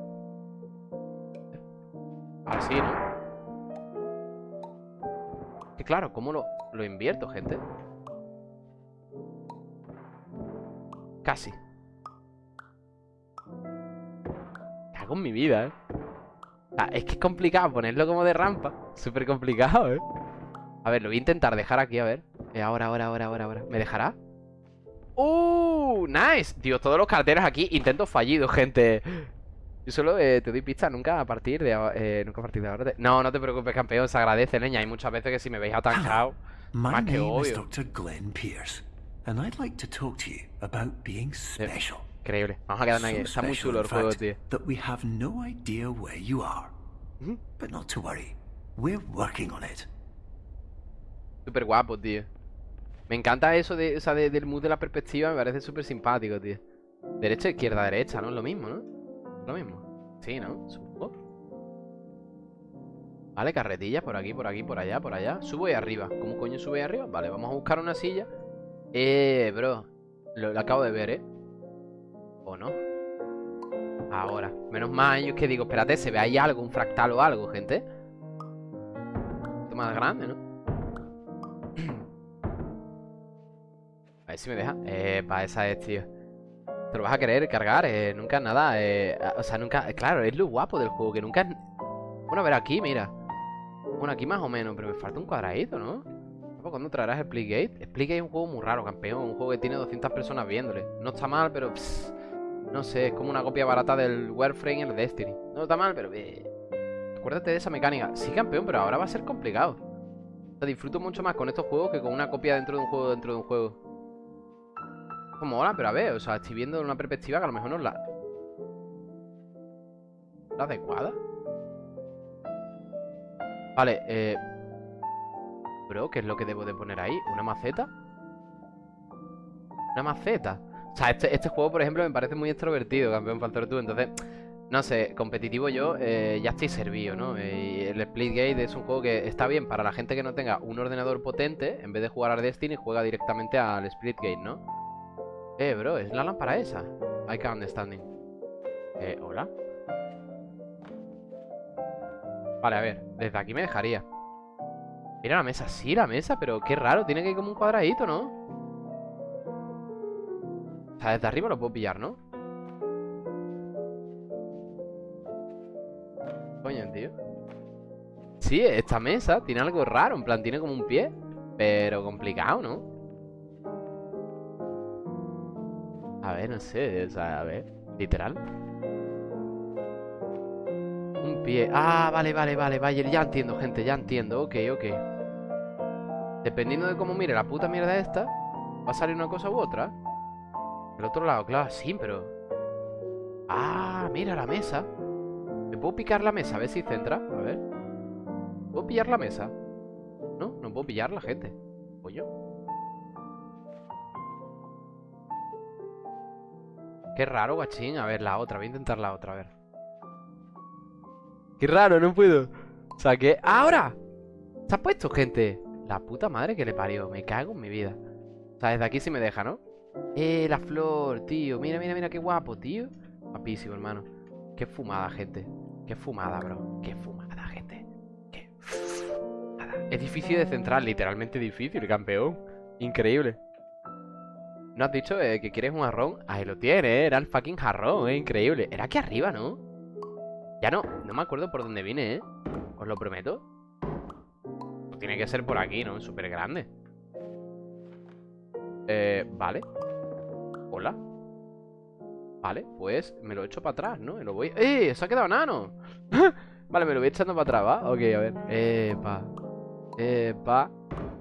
Así, ¿no? Que claro, ¿cómo lo, lo invierto, gente? Casi Cago en mi vida, ¿eh? es que es complicado ponerlo como de rampa Súper complicado, ¿eh? A ver, lo voy a intentar dejar aquí, a ver eh, Ahora, ahora, ahora, ahora, ahora ¿Me dejará? ¡Uh! ¡Nice! Dios, todos los carteles aquí Intentos fallidos, gente Yo solo eh, te doy pista nunca a partir de eh, Nunca a partir de ahora No, no te preocupes, campeón Se agradece, leña Hay muchas veces que si me veis atancado Más que obvio Glenn Pierce And I'd like to talk to you about being special. Increíble. Vamos a quedarnos aquí. Está muy chulo el juego, tío. Súper guapo, tío. Me encanta eso de, o sea, de, del mood de la perspectiva, me parece súper simpático, tío. Derecha, izquierda, derecha, ¿no? Es lo mismo, ¿no? Lo mismo. Sí, ¿no? Subo. Vale, carretillas por aquí, por aquí, por allá, por allá. Subo y arriba. ¿Cómo coño sube y arriba? Vale, vamos a buscar una silla. Eh, bro. Lo, acabo de ver, ¿eh? ¿O no? Ahora. Menos mal, yo que digo, espérate, se ve ahí algo, un fractal o algo, gente. Poquito más grande, ¿no? *clears throat* A ver si me deja. Eh, para esa es, tío. Te lo vas a querer cargar, eh, nunca nada. Eh, o sea, nunca. Claro, es lo guapo del juego, que nunca. Bueno, a ver aquí, mira. Bueno, aquí más o menos, pero me falta un cuadradito, ¿no? ¿Cuándo traerás el Splitgate? Splitgate es un juego muy raro, campeón. Un juego que tiene 200 personas viéndole. No está mal, pero. no sé, es como una copia barata del Warframe y el Destiny. No está mal, pero. Eh, acuérdate de esa mecánica. Sí, campeón, pero ahora va a ser complicado. disfruto mucho más con estos juegos que con una copia dentro de un juego dentro de un juego. Como ahora, pero a ver, o sea, estoy viendo una perspectiva que a lo mejor no es la... ¿La adecuada? Vale, eh... Bro, ¿qué es lo que debo de poner ahí? ¿Una maceta? ¿Una maceta? O sea, este, este juego, por ejemplo, me parece muy extrovertido, campeón Faltor tú Entonces, no sé, competitivo yo eh, ya estoy servido, ¿no? Y el Splitgate es un juego que está bien para la gente que no tenga un ordenador potente. En vez de jugar al Destiny, juega directamente al Splitgate, ¿no? Eh, bro, es la lámpara esa. I can't understanding. Eh, ¿hola? Vale, a ver, desde aquí me dejaría. Mira la mesa, sí, la mesa, pero qué raro, tiene que ir como un cuadradito, ¿no? O sea, desde arriba lo puedo pillar, ¿no? Coño, tío Sí, esta mesa tiene algo raro En plan, tiene como un pie Pero complicado, ¿no? Ver, no sé O sea, a ver Literal. Un pie Ah, vale, vale, vale Vale, ya entiendo, gente Ya entiendo Ok, ok. Dependiendo de cómo mire la puta mierda esta Va a salir una cosa u otra. El otro lado, claro, sí, pero Ah, mira la mesa. ¿Me puedo picar la mesa? A ver si centra A ver. ¿Puedo pillar la mesa? No, no puedo pillar la gente Qué raro, guachín A ver, la otra, voy a intentar la otra, a ver Qué raro, no puedo O sea, que... ¡Ahora! ¿Se ha puesto, gente? La puta madre que le parió. Me cago en mi vida. O sea, desde aquí sí me deja, ¿no? Eh, la flor, tío. Mira, mira, mira qué guapo, tío. Guapísimo, hermano. Qué fumada, gente. Qué fumada, bro. Qué fumada, gente. Qué fumada. Es difícil de centrar, literalmente difícil, campeón. Increíble. ¿No has dicho eh, que quieres un jarrón? Ahí lo tiene, eh. Era el fucking jarrón, eh. Increíble. Era aquí arriba, ¿no? Ya no, no me acuerdo por dónde vine, eh. Os lo prometo. Tiene que ser por aquí, ¿no? Súper grande Eh, vale Hola Vale, pues me lo he hecho para atrás, ¿no? lo voy... ¡Eh! ¡Se ha quedado nano! *laughs* vale, me lo voy echando para atrás, ¿va? Ok, a ver Epa Epa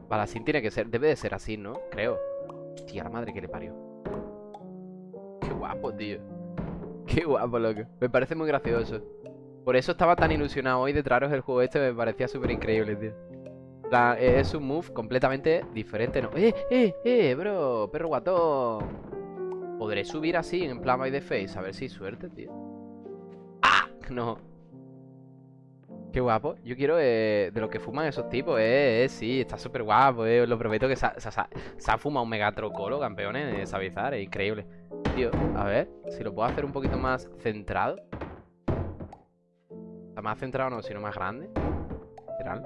Vale, así tiene que ser Debe de ser así, ¿no? Creo Hostia, la madre que le parió Qué guapo, tío Qué guapo, loco Me parece muy gracioso Por eso estaba tan ilusionado hoy de traeros el juego este Me parecía súper increíble, tío eh, es un move completamente diferente, ¿no? ¡Eh, eh, eh, bro! ¡Perro guatón! ¿Podré subir así en plan by the face? A ver si suerte, tío ¡Ah! No Qué guapo Yo quiero eh, de lo que fuman esos tipos Eh, eh sí, está súper guapo Eh, os lo prometo que se ha, fumado un megatrocolo, campeones de Savizar Es increíble Tío, a ver Si lo puedo hacer un poquito más centrado Está más centrado no, sino más grande Literal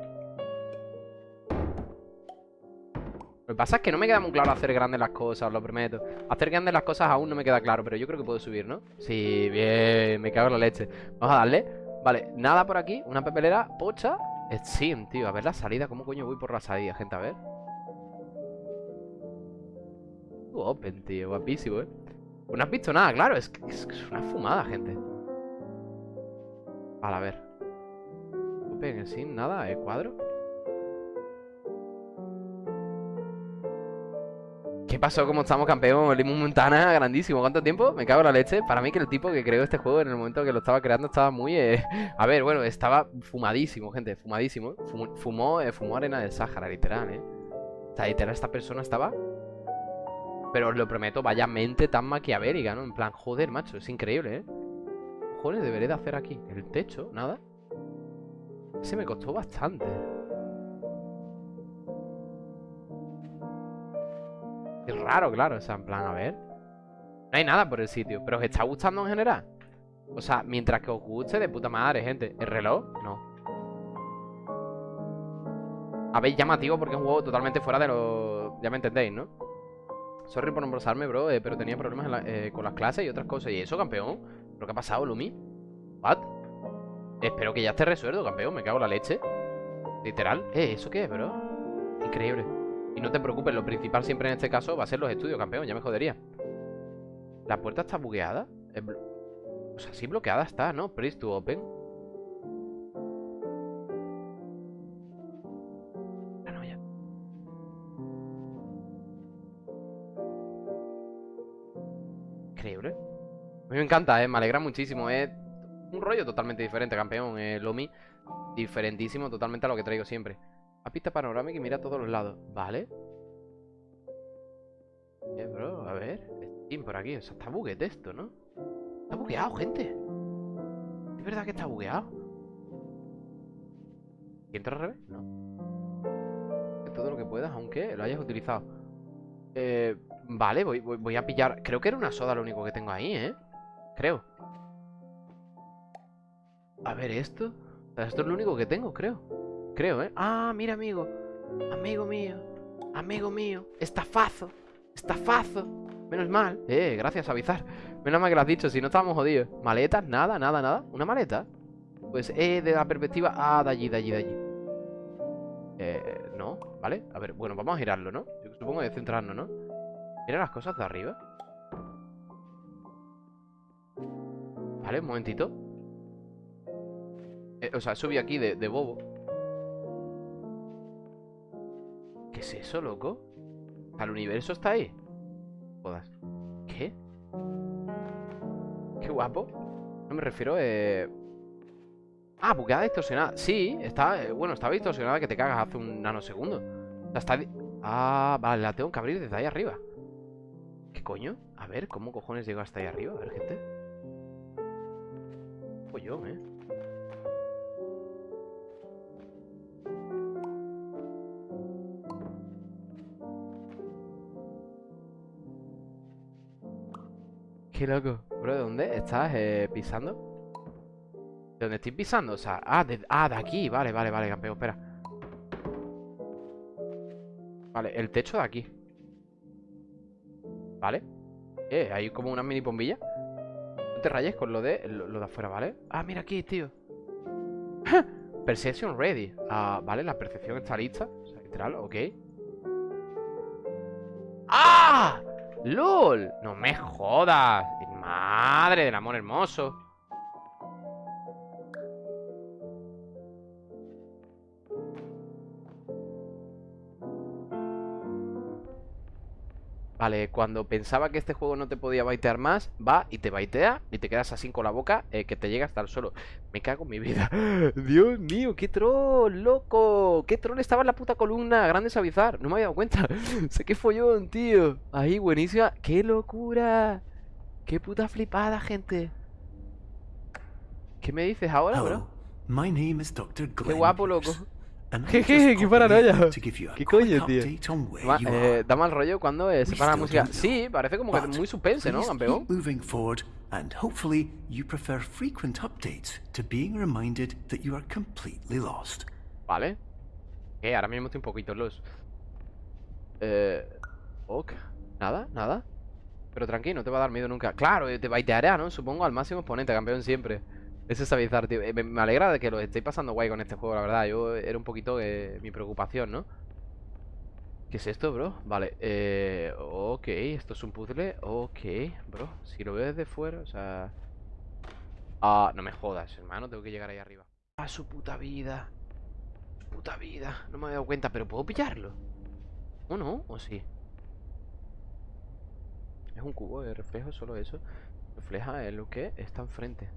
Lo que pasa es que no me queda muy claro hacer grandes las cosas, os lo prometo. Hacer grandes las cosas aún no me queda claro, pero yo creo que puedo subir, ¿no? Sí, bien, me cago en la leche. Vamos a darle. Vale, nada por aquí, una papelera pocha. Steam, tío. A ver la salida. ¿Cómo coño voy por la salida, gente? A ver. Open, tío. Guapísimo, ¿eh? Pues no has visto nada, claro. Es, es, es una fumada, gente. Vale, a ver. Open, Steam, nada. ¿El cuadro? ¿Qué pasó? ¿Cómo estamos, campeón? Limón Montana, *laughs* grandísimo. ¿Cuánto tiempo? Me cago en la leche. Para mí que el tipo que creó este juego en el momento que lo estaba creando estaba muy... Eh... *laughs* A ver, bueno, estaba fumadísimo, gente. Fumadísimo. fumó, eh, fumó arena del Sáhara, literal, ¿eh? O sea, literal, esta persona estaba... Pero os lo prometo, vaya mente tan maquiavélica, ¿no? En plan, joder, macho, es increíble, ¿eh? Joder, deberé de hacer aquí? El techo, nada. Ese me costó bastante. Es raro, claro, o sea, en plan, a ver No hay nada por el sitio ¿Pero os está gustando en general? O sea, mientras que os guste, de puta madre, gente ¿El reloj? No Habéis llamativo porque es un juego totalmente fuera de lo... Ya me entendéis, ¿no? Sorry por nombrarme, bro eh, Pero tenía problemas eh, con las clases y otras cosas ¿Y eso, campeón? ¿Pero qué ha pasado, Lumi? ¿What? Espero que ya esté resuelto, campeón Me cago en la leche Literal Eh, ¿eso qué es, bro? Increíble y no te preocupes, lo principal siempre en este caso va a ser los estudios, campeón, ya me jodería. ¿La puerta está bugueada? O sea, sí bloqueada está, ¿no? Press to open. Ah. Increíble. A mí me encanta, ¿eh? Me alegra muchísimo. Es un rollo totalmente diferente, campeón. Eh, Lomi, diferentísimo totalmente a lo que traigo siempre. A pista panorámica y mira a todos los lados. Vale. Eh, bro, a ver. Steam por aquí. O sea, está buguete esto, ¿no? Está bugueado, gente. ¿Es verdad que está bugueado? ¿Y entra al revés? No. Todo lo que puedas, aunque lo hayas utilizado. Eh, vale, voy, voy a pillar... Creo que era una soda lo único que tengo ahí, ¿eh? Creo. A ver, esto. Esto es lo único que tengo, creo. Creo, ¿eh? Ah, mira, amigo. Amigo mío. Amigo mío. Estafazo. Estafazo. Menos mal. Eh, gracias, avisar. Menos mal que lo has dicho, si no estábamos jodidos. ¿Maletas? Nada, nada, nada. ¿Una maleta? Pues, eh, de la perspectiva... Ah, de allí, de allí, de allí. Eh, no, ¿vale? A ver, bueno, vamos a girarlo, ¿no? Yo supongo de centrarnos, ¿no? Mira las cosas de arriba. Vale, un momentito. Eh, o sea, subí aquí de, de bobo. ¿Qué es eso, loco? ¿Al universo está ahí? ¿Qué? Qué guapo. No me refiero, eh... Ah, bugueada distorsionada. Sí, está, eh, bueno, estaba distorsionada que te cagas hace un nanosegundo. Está... Ah, vale, la tengo que abrir desde ahí arriba. ¿Qué coño? A ver, ¿cómo cojones llego hasta ahí arriba? A ver, gente. yo, eh. Qué loco. Bro, ¿de dónde estás eh, pisando? ¿De dónde estoy pisando? O sea, ah de, ah, de aquí. Vale, vale, vale, campeón, espera. Vale, el techo de aquí. Vale. Eh, hay como una mini bombilla. No te rayes con lo de, lo, de afuera, ¿vale? Ah, mira aquí, tío. *laughs* Perception ready. Ah, vale, la percepción está lista. O sea, literal, ok. ¡Lol! ¡No me jodas! ¡Madre del amor hermoso! Vale, cuando pensaba que este juego no te podía baitear más Va y te baitea y te quedas así con la boca eh, Que te llega hasta el suelo Me cago en mi vida. *gasps* Dios mío, qué troll, loco. Qué troll estaba en la puta columna. Grande Savizar, no me había dado cuenta. *laughs* Sé que follón, tío. Ahí, buenísima. Qué locura. Qué puta flipada, gente. ¿Qué me dices ahora, bro? Qué guapo, loco *laughs* Jeje, qué paranoia. ¿Qué coño, tío? eh, da mal rollo cuando eh, se para la música. Sí, parece como que muy suspense, ¿no, campeón? and hopefully you prefer frequent updates to being reminded that you are completely lost. Vale. Eh, ahora mismo estoy un poquito los. Eh. Ok. Nada, nada. Pero tranquilo, no te va a dar miedo nunca. Claro, te baiteará, ¿no? Supongo al máximo exponente, campeón siempre. Eso es avisar, tío. Eh, me, alegra de que lo estéis pasando guay con este juego, la verdad. Yo era un poquito mi preocupación, ¿no? ¿Qué es esto, bro? Vale, eh... Ok, esto es un puzzle Ok, bro Si lo veo desde fuera, o sea... Ah, no me jodas, hermano Tengo que llegar ahí arriba Ah, su puta vida Su puta vida No me había dado cuenta, pero ¿puedo pillarlo? ¿O no? ¿O sí? Es un cubo de reflejo, solo eso Refleja en lo que está enfrente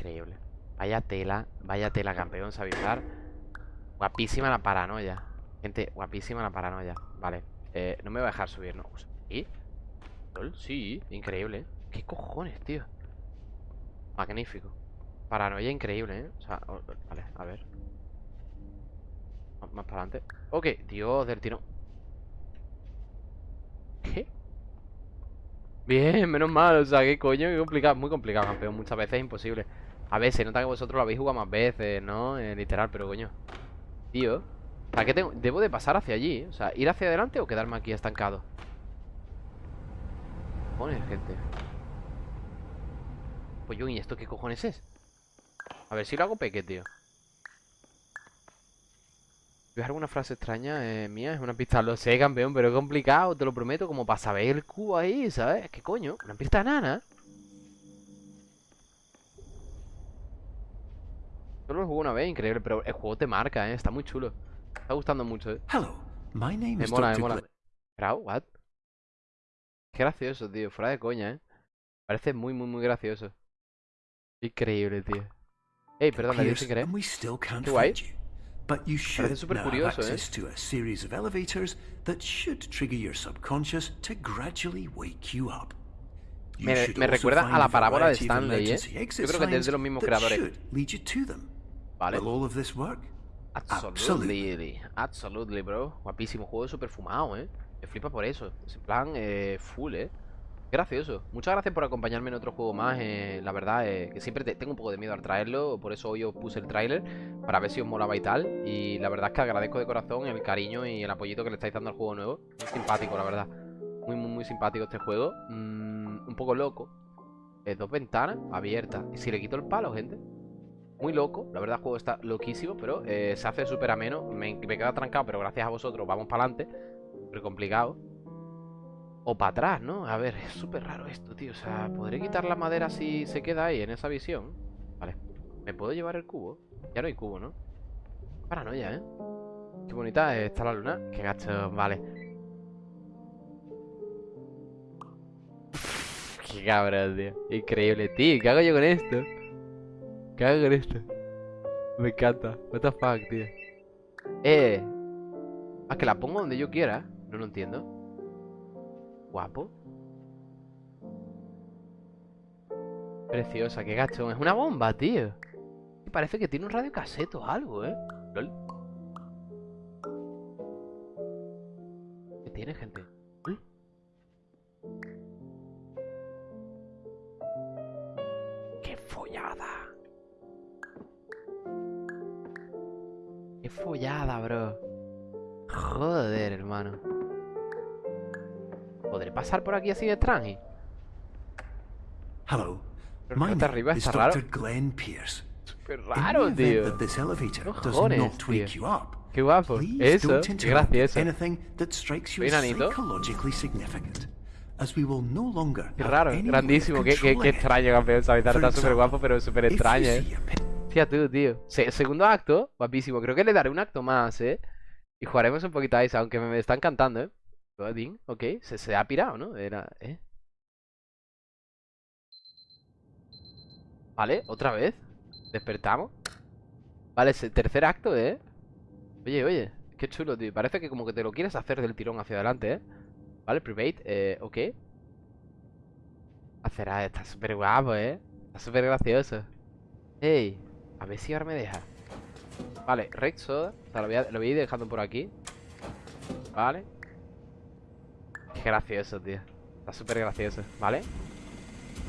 Increíble. Vaya tela, vaya tela, campeón, Sabizar Guapísima la paranoia. Gente, guapísima la paranoia. Vale, eh, no me voy a dejar subir, ¿no? ¿Sí? Sí, increíble ¿Qué cojones, tío? Magnífico. Paranoia increíble, ¿eh? O sea, vale, a ver. Más, para adelante. Ok, Dios del tiro. ¿Qué? Bien, menos mal, o sea, qué coño, qué complicado Muy complicado, campeón, muchas veces es imposible a ver, se nota que vosotros lo habéis jugado más veces, ¿no? Eh, literal, pero coño Tío ¿Para qué tengo? Debo de pasar hacia allí O sea, ¿ir hacia adelante o quedarme aquí estancado? Cojones, gente Pues yo, ¿y esto qué cojones es? A ver si lo hago peque, tío ¿Ves alguna frase extraña eh, mía? Es una pista, lo sé, campeón, pero es complicado, te lo prometo Como para saber el cubo ahí, ¿sabes? ¿Qué coño? Una pista nana Solo lo jugué una vez, increíble, pero el juego te marca, ¿eh? Está muy chulo. Me está gustando mucho, ¿eh? Hello, my name me mola, me mola. what? Qué gracioso, tío. Fuera de coña, ¿eh? Parece muy, muy, muy gracioso. Increíble, tío. Ey, perdón, le dije querer. Qué guay. But you should super now curioso, have access ¿eh? to a series of elevators that should trigger your subconscious to gradually wake you up. Me, me recuerda a la parábola de Stanley, ¿eh? Yo creo que es de los mismos creadores. Vale. Absolutely. Absolutely, bro. Guapísimo. Juego súper fumado, ¿eh? Me flipa por eso. Es en plan, eh, full, ¿eh? Gracioso. Muchas gracias por acompañarme en otro juego más. Eh, la verdad, eh, que siempre tengo un poco de miedo al traerlo. Por eso hoy os puse el tráiler. Para ver si os molaba y tal. Y la verdad es que agradezco de corazón el cariño y el apoyito que le estáis dando al juego nuevo. Muy simpático, la verdad. Muy, muy, muy simpático este juego. Mm, un poco loco. Eh, dos ventanas abiertas. ¿Y si le quito el palo, gente? Muy loco. La verdad, el juego está loquísimo, pero eh, se hace súper ameno. Me, me queda trancado, pero gracias a vosotros vamos para adelante. Súper complicado. O para atrás, ¿no? A ver, es súper raro esto, tío. O sea, ¿podré quitar la madera si se queda ahí en esa visión? Vale. ¿Me puedo llevar el cubo? Ya no hay cubo, ¿no? Paranoia, ¿eh? Qué bonita está la luna. Qué gacho, vale. Qué cabrón, tío. Increíble, tío. ¿Qué hago yo con esto? ¿Qué hago con esto? Me encanta. What the fuck, tío. Eh. Ah, que la pongo donde yo quiera. No lo entiendo. Guapo. Preciosa, qué gachón. Es una bomba, tío. Parece que tiene un radio caseto o algo, ¿eh? ¿Qué tiene, gente? Follada, bro. Joder, hermano. ¿Podré pasar por aquí así de tranqui? Hello. My arriba está raro. Glenn Pierce. Súper raro, tío. No jones, tío. Qué guapo. Eso, qué gracioso. Bien Qué raro, grandísimo. Qué, qué, qué extraño, campeón. Está súper guapo, pero súper extraño, eh. Fíjate tú, tío. segundo acto, guapísimo. Creo que le daré un acto más, ¿eh? Y jugaremos un poquito a Ice, aunque me, está encantando, ¿eh? ok. Se, se ha pirado, ¿no? Era, ¿eh? Vale, otra vez. Despertamos. Vale, tercer acto, ¿eh? Oye, oye. Qué chulo, tío. Parece que como que te lo quieres hacer del tirón hacia adelante, ¿eh? Vale, private, eh, ok. Hacerá, está súper guapo, ¿eh? Está súper gracioso. Ey. A ver si ahora me deja. Vale, Rex Soda. O sea, lo, voy a, ir dejando por aquí. Vale. Qué gracioso, tío. Está súper gracioso, ¿vale?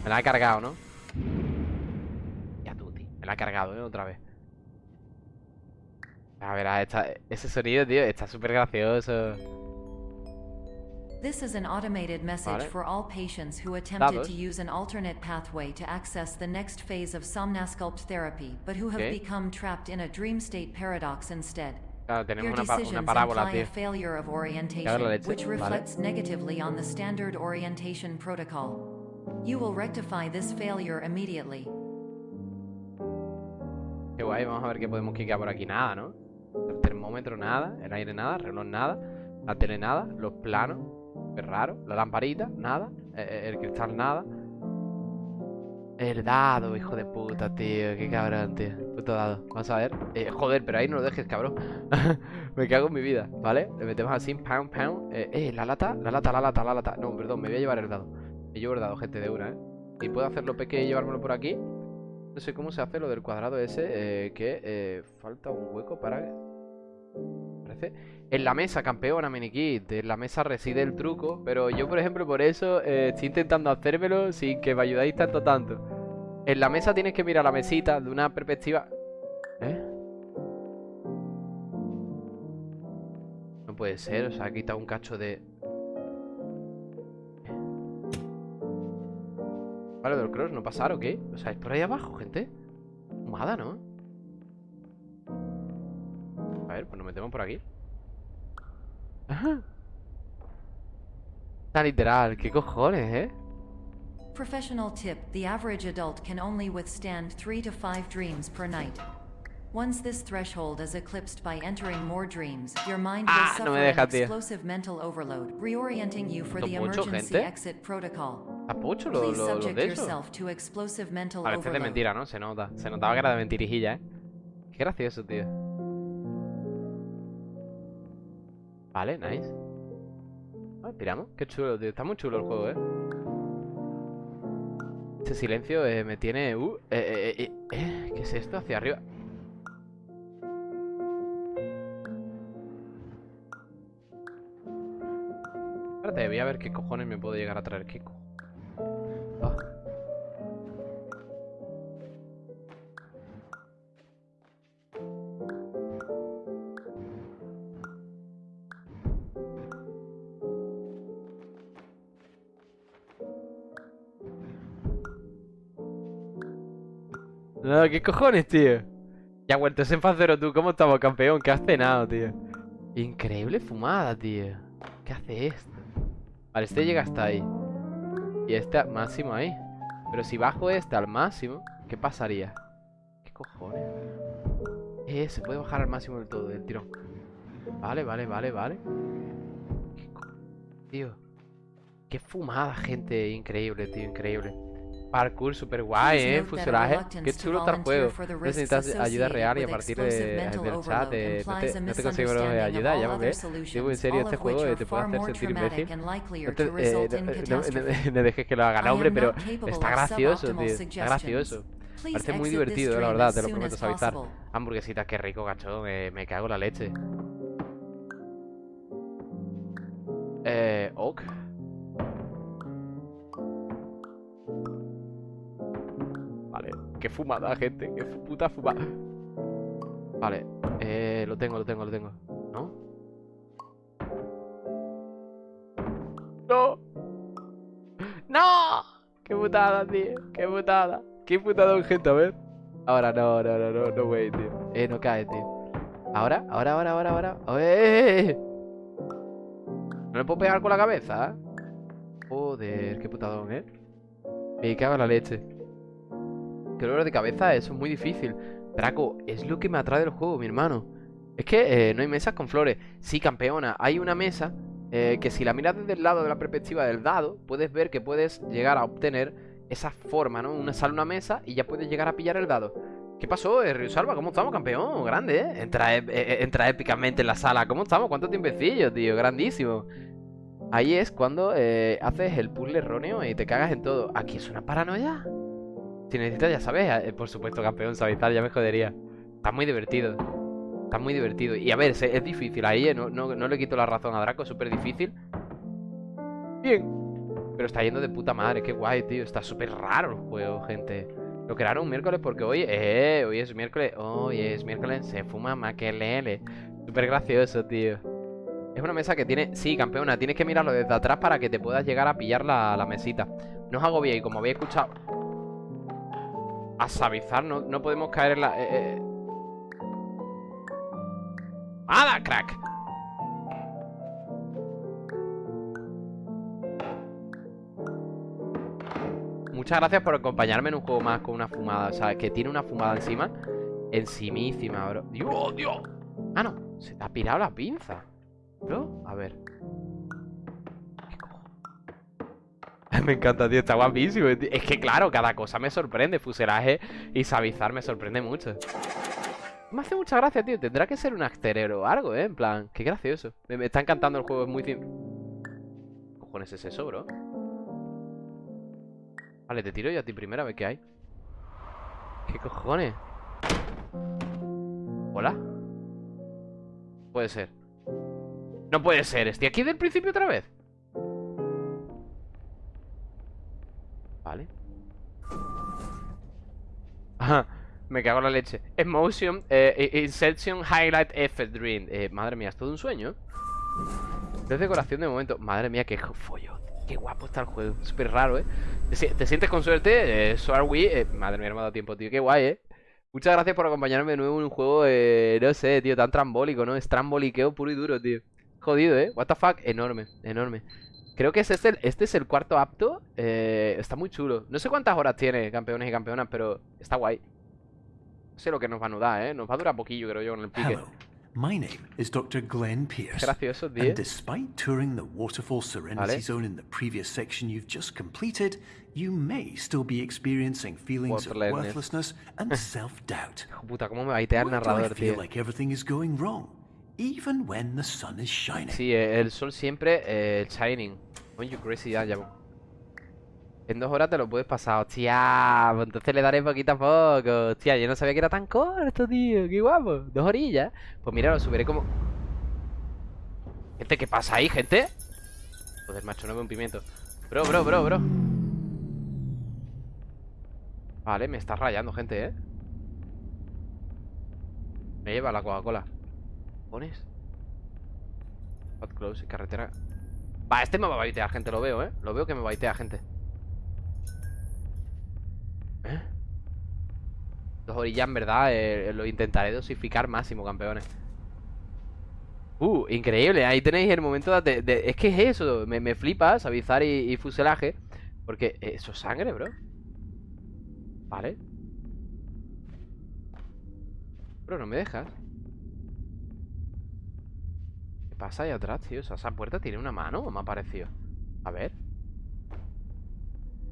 Me la ha cargado, ¿no? Ya tú, tío. Me la ha cargado, ¿eh? Otra vez. A ver, ese sonido, tío Está súper gracioso This is an automated message for all patients who attempted to use an alternate pathway to access the next phase of Somnasculpt therapy, but who have become trapped in a dream state paradox instead. Claro, tenemos una, una parábola, tío. a failure of orientation, which reflects vale. negatively on the standard orientation protocol. You will rectify this failure immediately. Qué guay, vamos a ver qué podemos quitar por aquí. Nada, ¿no? El termómetro, nada. El aire, nada. El reloj, nada. La tele, nada. Los planos. Es raro. La lamparita, nada. Eh, eh, el, cristal, nada. El dado, hijo de puta, tío. Qué cabrón, tío. Puto dado. Vamos a ver. Eh, joder, pero ahí no lo dejes, cabrón. *laughs* me cago en mi vida, ¿vale? Le metemos así, pound, pound. Eh, eh, la lata, la lata, la lata, la lata. No, perdón, me voy a llevar el dado. Me llevo el dado, gente, de una, ¿eh? Y puedo hacerlo pequeño y llevármelo por aquí. No sé cómo se hace lo del cuadrado ese. que falta un hueco para en la mesa, campeona, minikit. En la mesa reside el truco. Pero yo, por ejemplo, por eso eh, estoy intentando hacérmelo sin que me ayudáis tanto, tanto. En la mesa tienes que mirar la mesita de una perspectiva... ¿Eh? No puede ser, o sea, ha quitado un cacho de... Vale, del cross, ¿no pasar o qué? O sea, es por ahí abajo, gente Fumada, ¿no? A ver, pues nos metemos por aquí Está literal, ¿qué cojones, eh? Professional tip, the average adult can only withstand 3 to 5 dreams per night. Once this threshold is eclipsed by entering more dreams, your mind will ah, suffer no deja, an explosive mental overload, reorienting you for the emergency gente? exit protocol. Apucho lo, Please lo, lo de eso. To explosive mental A veces de mentira, ¿no? Se nota. Se notaba que era de mentirijilla, ¿eh? Qué gracioso, tío. Vale, nice. Ah, tiramos. Qué chulo, tío. Está muy chulo el juego, ¿eh? Este silencio eh, me tiene... Uh, eh, eh, ¿Qué es esto? Hacia arriba. Espérate, voy a ver qué cojones me puedo llegar a traer. ¿Qué cojones? ¿Qué cojones, tío? Ya vuelto en faz tú. ¿Cómo estamos, campeón? ¿Qué has cenado, tío? Increíble fumada, tío. ¿Qué hace esto? Vale, este llega hasta ahí. Y este máximo ahí. Pero si bajo este al máximo, ¿qué pasaría? ¿Qué cojones? Eh, se puede bajar al máximo del todo, del tirón. Vale, vale, vale, vale. ¿Qué tío? Qué fumada, gente. Increíble, tío, increíble. Parkour super guay, eh, fusionaje. Qué chulo está el juego. Necesitas ayuda real y a partir de, del chat eh, no, te, no te consigo ayuda, ya me ves. Digo, en serio, este juego te puede hacer sentir imbécil. No, te, eh, no, no, dejes que lo haga, hombre, pero está gracioso, tío. Está gracioso. Parece muy divertido, la verdad, te lo prometo suavizar. Hamburguesita, qué rico, cachón, eh, me cago en la leche. Fumada, gente. Qué puta fumada. Vale. Eh, lo tengo, lo tengo, lo tengo. ¿No? ¡No! ¡No! ¡Qué putada, tío! ¡Qué putada! ¡Qué putada, gente! A ver. Ahora no, no, no, no, no, güey, tío. Eh, no cae, tío. Ahora, ahora, ahora, ahora, ahora. ¡Eh! No le puedo pegar con la cabeza, ¿eh? Joder, qué putadón, ¿eh? Me cago en la leche. Que dolor de cabeza, eso es muy difícil. Draco, es lo que me atrae del juego, mi hermano. Es que eh, no hay mesas con flores. Sí, campeona, hay una mesa eh, que si la miras desde el lado de la perspectiva del dado, puedes ver que puedes llegar a obtener esa forma, ¿no? Una sale una mesa y ya puedes llegar a pillar el dado. ¿Qué pasó, eh, Río Salva? ¿Cómo estamos, campeón? Grande, ¿eh? Entra, entra épicamente en la sala. ¿Cómo estamos? ¿Cuánto tiempecillo, tío? Grandísimo. Ahí es cuando haces el puzzle erróneo y te cagas en todo. ¿Aquí es una paranoia? Si necesitas, ya sabes, eh, por supuesto, campeón, suavizar, ya me jodería. Está muy divertido. Está muy divertido. Y a ver, es, difícil ahí, eh, no, no, le quito la razón a Draco, es súper difícil. Bien. Pero está yendo de puta madre, qué guay, tío. Está súper raro el juego, gente. Lo crearon un miércoles porque hoy, eh, hoy es miércoles. Hoy es miércoles, se fuma maquelele. Súper gracioso, tío. Es una mesa que tiene... Sí, campeona, tienes que mirarlo desde atrás para que te puedas llegar a pillar la, mesita. No os hago bien, como habéis escuchado... A sabizar, no, no podemos caer en la... Eh, eh. ¡Hala, crack! Muchas gracias por acompañarme en un juego más con una fumada O sea, que tiene una fumada encima Encimísima, bro ¡Dios, Dios! Ah, no, se te ha pirado la pinza ¿No? A ver *laughs* Me encanta, tío, está guapísimo Es que claro, cada cosa me sorprende Fuselaje y sabizar me sorprende mucho Me hace mucha gracia, tío Tendrá que ser un acterero o algo, ¿eh? En plan, qué gracioso Me, está encantando el juego, es muy... ¿Qué cojones es eso, bro? Vale, te tiro yo a ti primero a ver qué hay ¿Qué cojones? ¿Hola? Puede ser No puede ser, estoy aquí del principio otra vez Vale me cago en la leche Emotion, eh, Insertion Highlight Effect Dream eh, Madre mía, es todo un sueño Es decoración de momento Madre mía, qué follo Qué guapo está el juego, súper raro, ¿eh? ¿Te, sientes con suerte? Eh, so are we eh, Madre mía, no me ha dado tiempo, tío, qué guay, ¿eh? Muchas gracias por acompañarme de nuevo en un juego, eh, no sé, tío, tan trambólico, ¿no? Es tramboliqueo puro y duro, tío. Jodido, ¿eh? What the fuck, enorme, enorme. Creo que es este, este es el cuarto apto. Eh, está muy chulo. No sé cuántas horas tiene, campeones y campeonas, pero está guay. No sé lo que nos va a nudar, ¿eh? Nos va a durar poquillo, creo yo, con el pique. My name is Dr. Glenn Pierce. Gracioso, tío. And despite touring the Waterfall Serenity vale. Zone in the previous section you've just completed, you may still be experiencing feelings of worthlessness and *laughs* self-doubt. Puta, cómo me baitea el narrador, do I feel like everything is going wrong, even when the sun is shining. Sí, el sol siempre eh, shining. En dos horas te lo puedes pasar, hostia. Pues entonces le daré poquito a poco. Hostia, yo no sabía que era tan corto, tío. Qué guapo. Dos orillas. Pues mira, lo subiré como. Gente, ¿qué pasa ahí, gente? Joder, macho, no veo un pimiento. Bro, bro, bro, bro. Vale, me está rayando, gente, ¿eh? Me lleva la Coca-Cola. ¿Pones? Hot close, carretera. Va, este me va a baitear, gente, lo veo, ¿eh? Lo veo que me baitea, gente. ¿Eh? Dos orillas, en verdad, eh, lo intentaré dosificar máximo, campeones. Uh, increíble, ahí tenéis el momento de... es que es eso, me, me flipa, sabizar y, fuselaje Porque eso es sangre, bro Vale Bro, no me dejas ¿Qué pasa ahí atrás, tío? O sea, esa puerta tiene una mano, me ha parecido A ver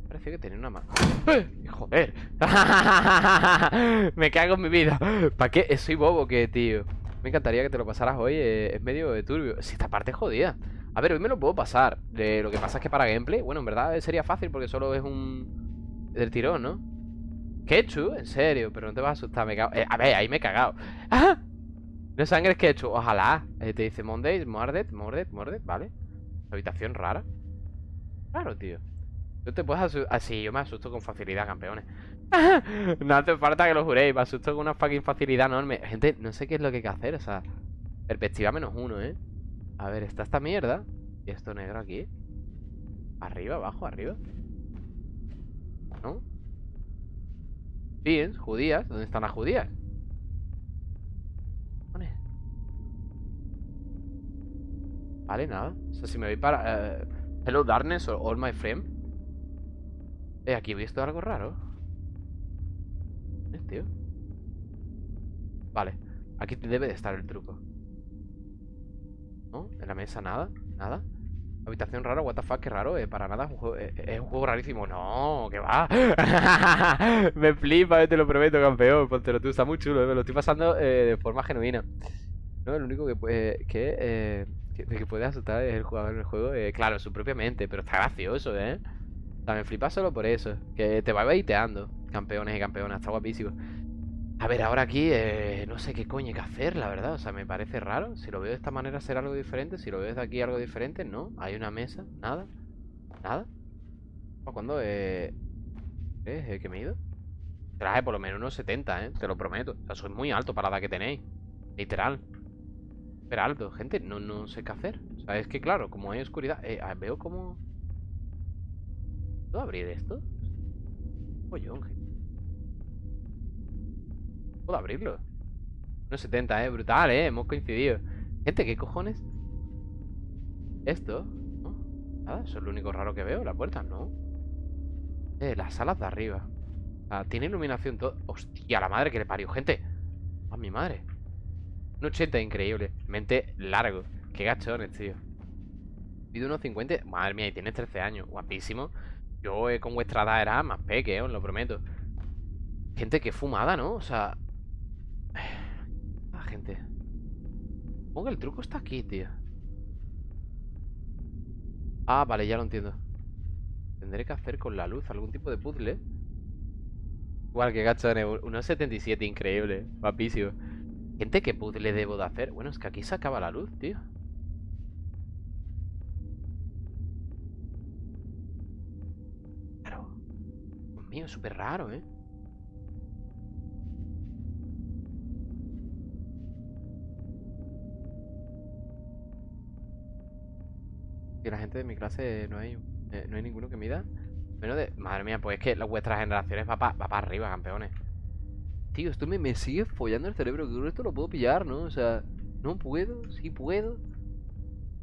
Parecía que tenía una mano ¡Eh! ¡Joder! *laughs* Me cago en mi vida ¿Para qué? Soy bobo que, tío Me encantaría que te lo pasaras hoy eh, Es medio de turbio Si esta parte es jodida A ver, hoy me lo puedo pasar Lo que pasa es que para gameplay Bueno, en verdad sería fácil porque solo es un... Del tirón, ¿no? Ketchup, en serio Pero no te vas a asustar, me cago... Eh, a ver, ahí me he cagado ¡Ah! *laughs* No sangre, es ketchup Ojalá Te dice Mondays, Mordet, Mordet, Mordet Vale Habitación rara Claro, tío Tú te puedes asustar. Ah, sí, yo me asusto con facilidad, campeones. *laughs* no hace falta que lo juréis. Me asusto con una fucking facilidad enorme. Gente, no sé qué es lo que hay que hacer. O sea, perspectiva menos uno, ¿eh? A ver, está esta mierda. Y esto negro aquí. Arriba, abajo, arriba. ¿No? Bien, judías. ¿Dónde están las judías? Vale, nada. O sea, si me voy para... Eh, hello, darkness or all my friends eh, aquí he visto algo raro. ¿Eh, tío? Vale. Aquí debe de estar el truco. ¿No? En la mesa nada. Nada. Habitación rara, what the fuck, qué raro, eh, para nada es un, juego, eh, es un juego rarísimo. No, que va. *laughs* me flipa, eh, te lo prometo, campeón. Póntelo tú, está muy chulo, me lo estoy pasando de forma genuina. No, el único que que, eh, que, puede asustar el jugador en el juego, eh, claro, su propia mente, pero está gracioso, eh. Me flipa solo por eso. Que te va baiteando. Campeones y campeonas. Está guapísimo. A ver, ahora aquí eh, no sé qué coño hay que hacer, la verdad. O sea, me parece raro. Si lo veo de esta manera, será algo diferente. Si lo veo desde aquí, algo diferente. No, hay una mesa. Nada. Nada. ¿Cuándo? Eh... ¿Eh? ¿Que me he ido? Traje por lo menos unos 70, ¿eh? Te lo prometo. O sea, soy muy alto para la que tenéis. Literal. Pero alto, gente, no, no sé qué hacer O sea, es que claro, como hay oscuridad eh, Veo como... ¿Puedo abrir esto? Pollón, ¿Puedo abrirlo? 1.70, eh, brutal, eh, hemos coincidido Gente, ¿qué cojones? Esto, ¿no? Nada, eso es lo único raro que veo, la puerta, ¿no? Eh, las salas de arriba tiene iluminación todo Hostia, la madre que le parió, gente A mi madre Un 80 increíble. Mente largo. Qué gachones, tío. Pido unos 50 Madre mía, y tienes 13 años. Guapísimo. Yo eh, con vuestra edad era más peque, eh, os lo prometo. Gente, qué fumada, ¿no? O sea... *sighs* Ah, gente. Supongo que el truco está aquí, tío. Ah, vale, ya lo entiendo. Tendré que hacer con la luz algún tipo de puzzle Igual que gachones, unos 77, increíble. Guapísimo Gente, ¿qué puzzle debo de hacer? Bueno, es que aquí se acaba la luz, tío Claro Dios mío, súper raro, ¿eh? Y la gente de mi clase no hay, eh, no hay ninguno que mida Menos de... Madre mía, pues es que vuestras generaciones va para arriba, campeones Tío, esto me, me sigue follando el cerebro Que esto lo puedo pillar, ¿no? O sea, no puedo, sí puedo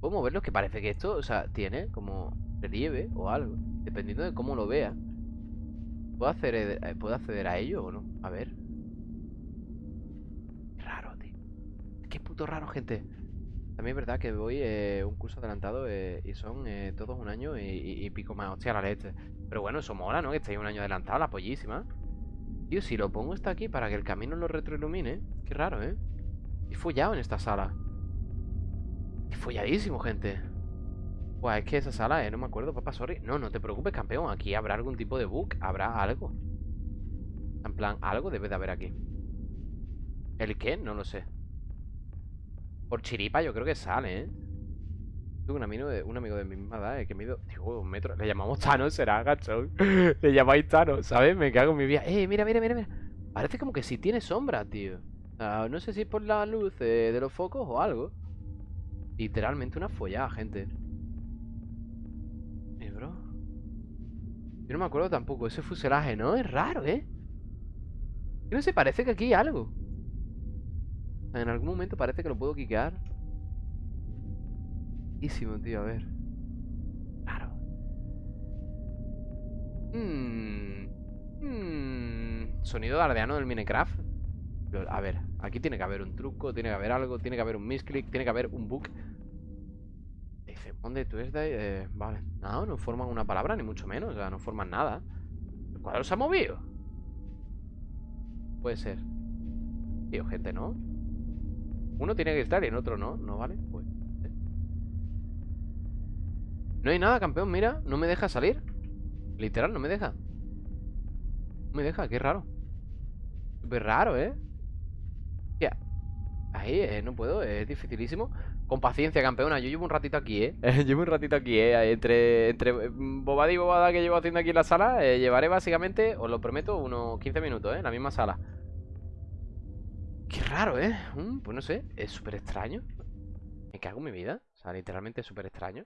Puedo moverlo, que parece que esto, o sea, tiene como relieve o algo Dependiendo de cómo lo vea ¿Puedo, hacer, eh, ¿Puedo acceder a ello o no? A ver Raro, tío Qué puto raro, gente también es verdad que voy eh, un curso adelantado eh, y son todos un año y, pico más. Hostia, la leche. Pero bueno, eso mola, ¿no? Que estéis un año adelantado, la pollísima. Tío, si lo pongo está aquí para que el camino lo retroilumine. Qué raro, ¿eh? Y follado en esta sala. Y folladísimo, gente. Buah, es que esa sala, eh, no me acuerdo, papá, sorry. No, no te preocupes, campeón. Aquí habrá algún tipo de bug. Habrá algo. En plan, algo debe de haber aquí. ¿El qué? No lo sé. Por chiripa yo creo que sale, ¿eh? Un amigo de, un amigo de mi misma edad eh, que me ido, digo, un metro. Le llamamos Thanos, será gachón. *laughs* Le llamáis Thanos, ¿sabes? Me cago en mi vida. Eh, mira, mira, mira, mira. Parece como que si tiene sombra, tío. no sé si es por la luz eh, de los focos o algo. Literalmente una follada, gente. Eh, bro. Yo no me acuerdo tampoco. Ese fuselaje, ¿no? Es raro, ¿eh? no sé, parece que aquí hay algo. En algún momento parece que lo puedo quiquear. Tío, a ver. Claro. Mmm. Mmm. Sonido de aldeano del Minecraft. A ver, aquí tiene que haber un truco, tiene que haber algo, tiene que haber un misclick, tiene que haber un bug. Dice, ¿dónde tú es de eh, Vale. No, no forman una palabra, ni mucho menos. O sea, no forman nada. ¿El cuadro se ha movido? Puede ser. Tío, gente, ¿no? Uno tiene que estar y en otro no, ¿no vale? Pues, ¿eh? No hay nada, campeón, mira No me deja salir Literal, no me deja No me deja, qué raro Súper raro, ¿eh? Ya Ahí, eh, no puedo, es dificilísimo Con paciencia, campeona, yo llevo un ratito aquí, ¿eh? *laughs* llevo un ratito aquí, ¿eh? Entre, entre bobada y bobada que llevo haciendo aquí en la sala eh, Llevaré básicamente, os lo prometo, unos 15 minutos, ¿eh? En la misma sala Qué raro, ¿eh? Mm, pues no sé, es súper extraño Me cago en mi vida O sea, literalmente es súper extraño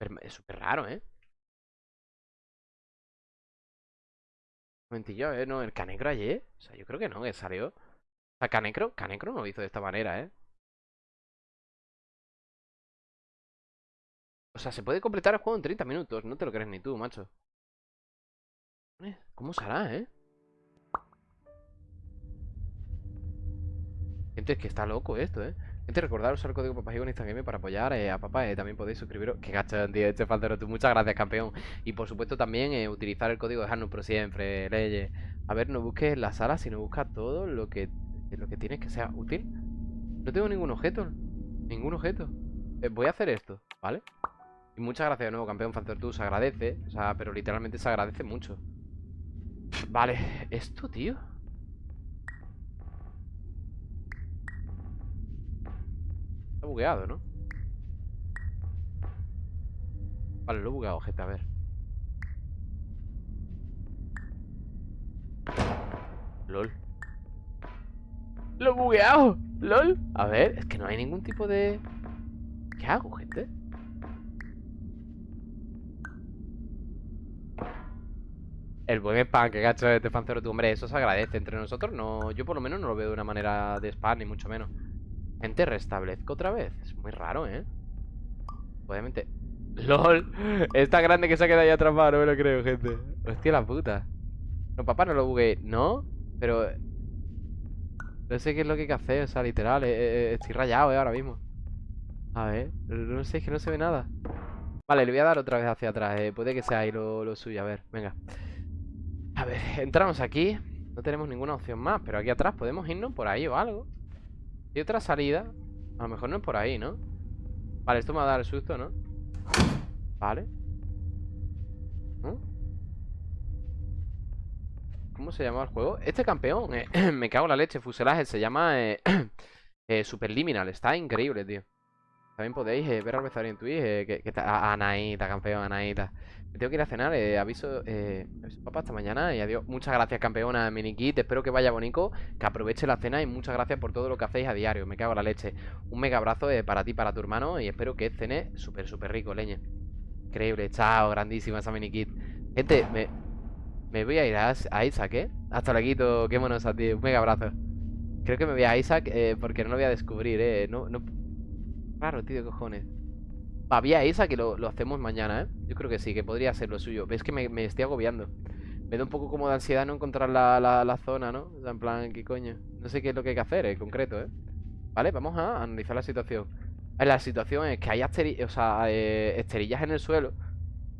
Es súper raro, ¿eh? Un momentillo, ¿eh? No, el Canecro ayer O sea, yo creo que no, que salió O sea, Canecro, Canecro no lo hizo de esta manera, ¿eh? O sea, se puede completar el juego en 30 minutos No te lo crees ni tú, macho ¿Cómo será, eh? Gente, es que está loco esto, ¿eh? Gente, recordaros usar el código papá en Instagram para apoyar eh, a papá. Eh, también podéis suscribiros. Qué gacho, tío, este faltero tú. Muchas gracias, campeón. Y por supuesto también eh, utilizar el código de por siempre, leyes. A ver, no busques la sala, sino busca todo lo que, lo que tienes que sea útil. No tengo ningún objeto. Ningún objeto. voy a hacer esto, ¿vale? Y muchas gracias de nuevo, campeón Falter tú. Se agradece. O sea, pero literalmente se agradece mucho. Vale, esto, tío. Bugueado, ¿no? Vale, lo he bugueado, gente, a ver LOL Lo he bugueado LOL. A ver, es que no hay ningún tipo de... ¿Qué hago, gente? El buen spam que gacho este fancero tu hombre, eso se agradece entre nosotros. No, yo por lo menos no lo veo de una manera de spam, ni mucho menos. Gente, restablezco otra vez. Es muy raro, ¿eh? Obviamente. *laughs* ¡Lol! Está grande que se ha quedado ahí atrapado, no me lo creo, gente. Hostia la puta. No, papá, no lo bugué. ¿No? Pero... No sé qué es lo que hay que hacer, o sea, literal. Eh, eh, estoy rayado, ¿eh? Ahora mismo. A ver. No sé, es que no se ve nada. Vale, le voy a dar otra vez hacia atrás. Eh. Puede que sea ahí lo, lo suyo. A ver, venga. A ver, *laughs* entramos aquí No tenemos ninguna opción más Pero aquí atrás podemos irnos por ahí o algo Y otra salida A lo mejor no es por ahí, ¿no? Vale, esto me va a dar el susto, ¿no? Vale ¿Cómo se llama el juego? Este campeón, eh, *clears throat* me cago en la leche Fuselaje, se llama eh, *clears throat* eh, Superliminal Está increíble, tío También podéis ver al en Twitch que, que está, Anaíta, campeón, Anaíta tengo que ir a cenar, eh, aviso, eh, papá hasta mañana y adiós. Muchas gracias, campeona Minikit. Espero que vaya bonito, que aproveche la cena y muchas gracias por todo lo que hacéis a diario. Me cago en la leche. Un mega abrazo eh, para ti, para tu hermano y espero que cene súper, súper rico, leña. Increíble, chao, grandísima esa Minikit. Gente, me, me voy a ir a, Isaac, ¿eh? Hasta luego, qué monos a ti. Un mega abrazo. Creo que me voy a Isaac eh, porque no lo voy a descubrir, ¿eh? No, no... Claro, tío, cojones. Había esa que lo, hacemos mañana, ¿eh? Yo creo que sí, que podría ser lo suyo. Ves que me, estoy agobiando. Me da un poco como de ansiedad no encontrar la, zona, ¿no? O sea, en plan, ¿qué coño? No sé qué es lo que hay que hacer en concreto, ¿eh? Vale, vamos a analizar la situación. La situación es que hay o sea, eh, esterillas en el suelo.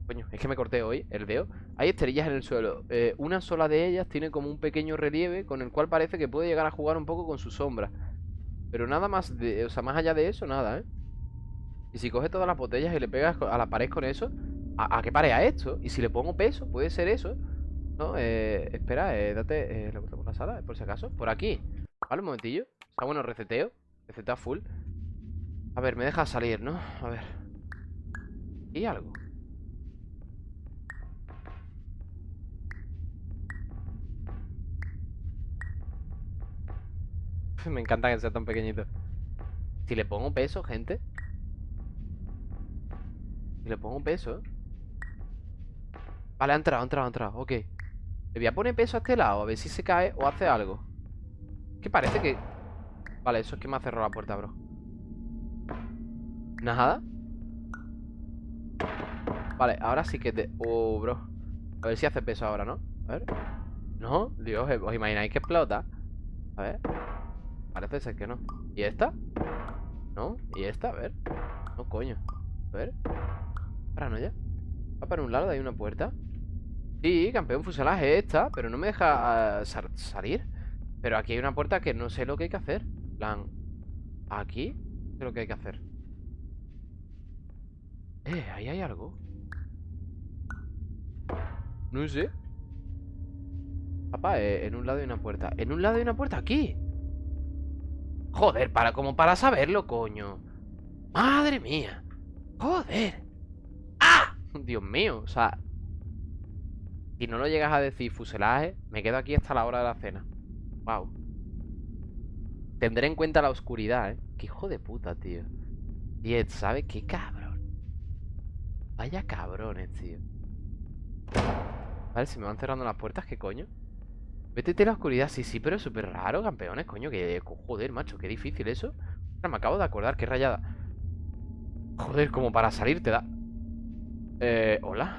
Coño, es que me corté hoy el dedo. Hay esterillas en el suelo. Eh, una sola de ellas tiene como un pequeño relieve con el cual parece que puede llegar a jugar un poco con su sombra. Pero nada más de, o sea, más allá de eso, nada, ¿eh? Y si coges todas las botellas y le pegas a la pared con eso, ¿a, qué pared a esto? Y si le pongo peso, puede ser eso. No, eh, espera, eh, date eh, la la sala, por si acaso. Por aquí. Vale, un momentillo. Está bueno, receteo. Receta full. A ver, me deja salir, ¿no? A ver. Y algo. *laughs* Me encanta que sea tan pequeño Si le pongo peso, gente le pongo un peso Vale, ha entrado, ha entrado, ha entrado Ok. Le voy a poner peso a este lado A ver si se cae o hace algo. Que parece que... Vale, eso es que me ha cerrado la puerta, bro. Nada. Vale, ahora sí que te... Oh, bro. A ver si hace peso ahora, ¿no? A ver. No, Dios, ¿os imagináis que explota? A ver. Parece ser que no. ¿Y esta? ¿No? ¿Y esta? A ver. No, coño. A ver ya. ¿Va para un lado? ¿Hay una puerta? Sí, campeón fuselaje esta Pero no me deja ah, salir. Pero aquí hay una puerta que no sé lo que hay que hacer. Plan Aquí sé lo que hay que hacer. Eh, ahí hay algo. No sé. Papá, eh, en un lado hay una puerta. En un lado hay una puerta, aquí Joder, para, como para saberlo, coño. Madre mía. Joder Dios mío, o sea Si no lo llegas a decir fuselaje Me quedo aquí hasta la hora de la cena. Wow Tendré en cuenta la oscuridad, ¿eh? Qué hijo de puta, tío. Diez, ¿sabes? Qué cabrón. Vaya cabrones, tío. Vale, se me van cerrando las puertas, ¿qué coño? Vétete la oscuridad, sí, sí, pero es súper raro, campeones, coño que, Joder, macho, qué difícil eso. Me acabo de acordar, qué rayada. Joder, como para salir te da eh, hola.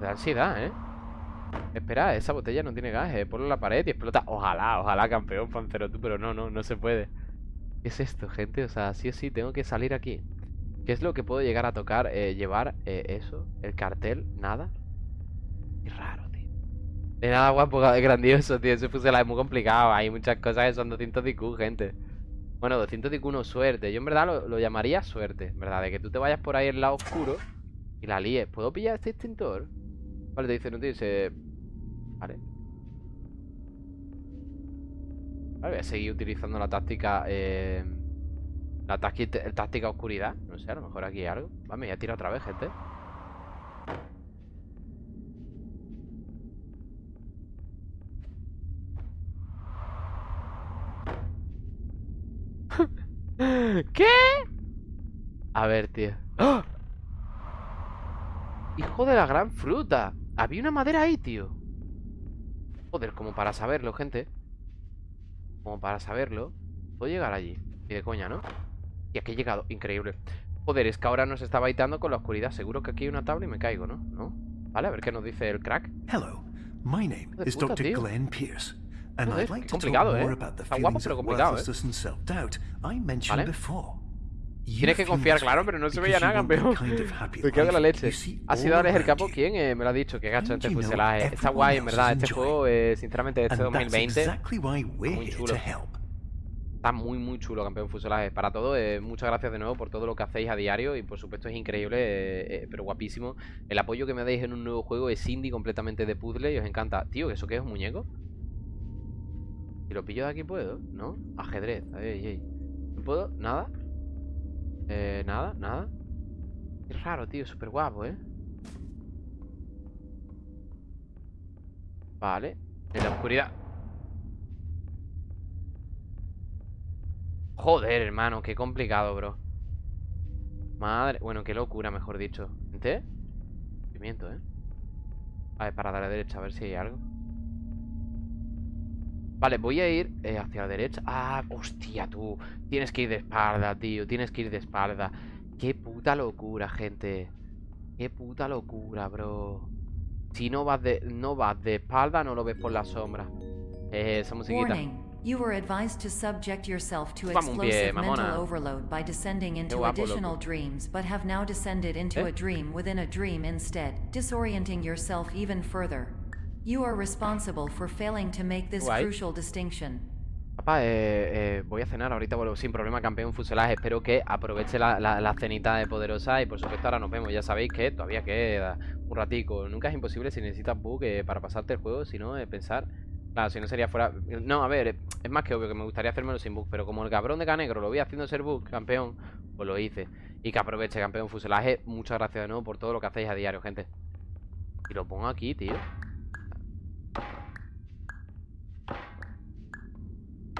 Da ansiedad, ¿eh? Espera, esa botella no tiene gas, eh. Ponlo en la pared y explota. Ojalá, ojalá, campeón, pancero tú, pero no, no, no se puede. ¿Qué es esto, gente? O sea, sí o sí, tengo que salir aquí. ¿Qué es lo que puedo llegar a tocar? Eh, llevar eh, eso, el cartel, nada. Qué raro, tío. De nada guapo, *laughs* grandioso, tío. Ese fusil es muy complicado. Hay muchas cosas que son 200 IQ, gente. Bueno, 200 IQ no suerte. Yo en verdad lo, lo llamaría suerte, ¿verdad? De que tú te vayas por ahí en lado oscuro y la líes. ¿Puedo pillar este extintor? Vale, te dice, no te dice... Vale. Vale, voy a seguir utilizando la táctica... Eh... La táctica oscuridad. No sé, a lo mejor aquí hay algo. Vale, me voy a tirar otra vez, gente. *laughs* ¿Qué? A ver, tío ¡Ah! Hijo de la gran fruta Había una madera ahí, tío Joder, como para saberlo, gente Como para saberlo Puedo llegar allí Y de coña, ¿no? Y aquí he llegado, increíble Joder, es que ahora nos está baitando con la oscuridad Seguro que aquí hay una tabla y me caigo, ¿no? ¿No? Vale, a ver qué nos dice el crack Hello, my name is Dr. Glenn Pierce and I'd like to talk more about the feelings of worthlessness and self-doubt I mentioned before. Tienes que confiar, claro, pero no se veía nada, campeón. Me quedo de la leche. Ha sido Alex el capo quien eh, me lo ha dicho, que gacho este fuselaje. Está guay, en verdad. Este juego, eh, sinceramente, este 2020, muy chulo. Está muy, muy chulo, campeón fuselaje. Para todo, eh, muchas gracias de nuevo por todo lo que hacéis a diario. Y por supuesto es increíble, eh, pero guapísimo. El apoyo que me dais en un nuevo juego es indie completamente de puzzle y os encanta. Tío, ¿eso qué es un muñeco? Si lo pillo de aquí puedo, ¿no? Ajedrez, ay, ¿No puedo? ¿Nada? Eh, nada, nada Qué raro, tío, súper guapo, ¿eh? Vale En la oscuridad Joder, hermano, qué complicado, bro Madre... Bueno, qué locura, mejor dicho ¿Ente? Pimiento, ¿eh? A ver, para dar a la derecha, a ver si hay algo Vale, voy a ir eh, hacia la derecha. Ah, hostia, tú. Tienes que ir de espalda, tío. Tienes que ir de espalda. Qué puta locura, gente. Qué puta locura, bro. Si no vas de, no vas de espalda No lo ves por la sombra. Eh, esa musiquita. You were advised to subject yourself to explosive mental overload by descending into additional dreams, but have now descended into ¿Eh? a dream within a dream instead, disorienting yourself even further. You are responsible for failing to make this crucial distinction. Papá, eh, eh, voy a cenar ahorita, vuelvo sin problema, campeón fuselaje. Espero que aproveche la, la, cenita de Poderosa y por supuesto ahora nos vemos. Ya sabéis que todavía queda un ratico. Nunca es imposible si necesitas bug eh, para pasarte el juego, sino eh, pensar... Claro, si no sería fuera... No, a ver, es más que obvio que me gustaría hacérmelo sin bug, pero como el cabrón de Canegro lo voy haciendo ser bug, campeón, pues lo hice. Y que aproveche, campeón fuselaje. Muchas gracias de nuevo por todo lo que hacéis a diario, gente. Y lo pongo aquí, tío.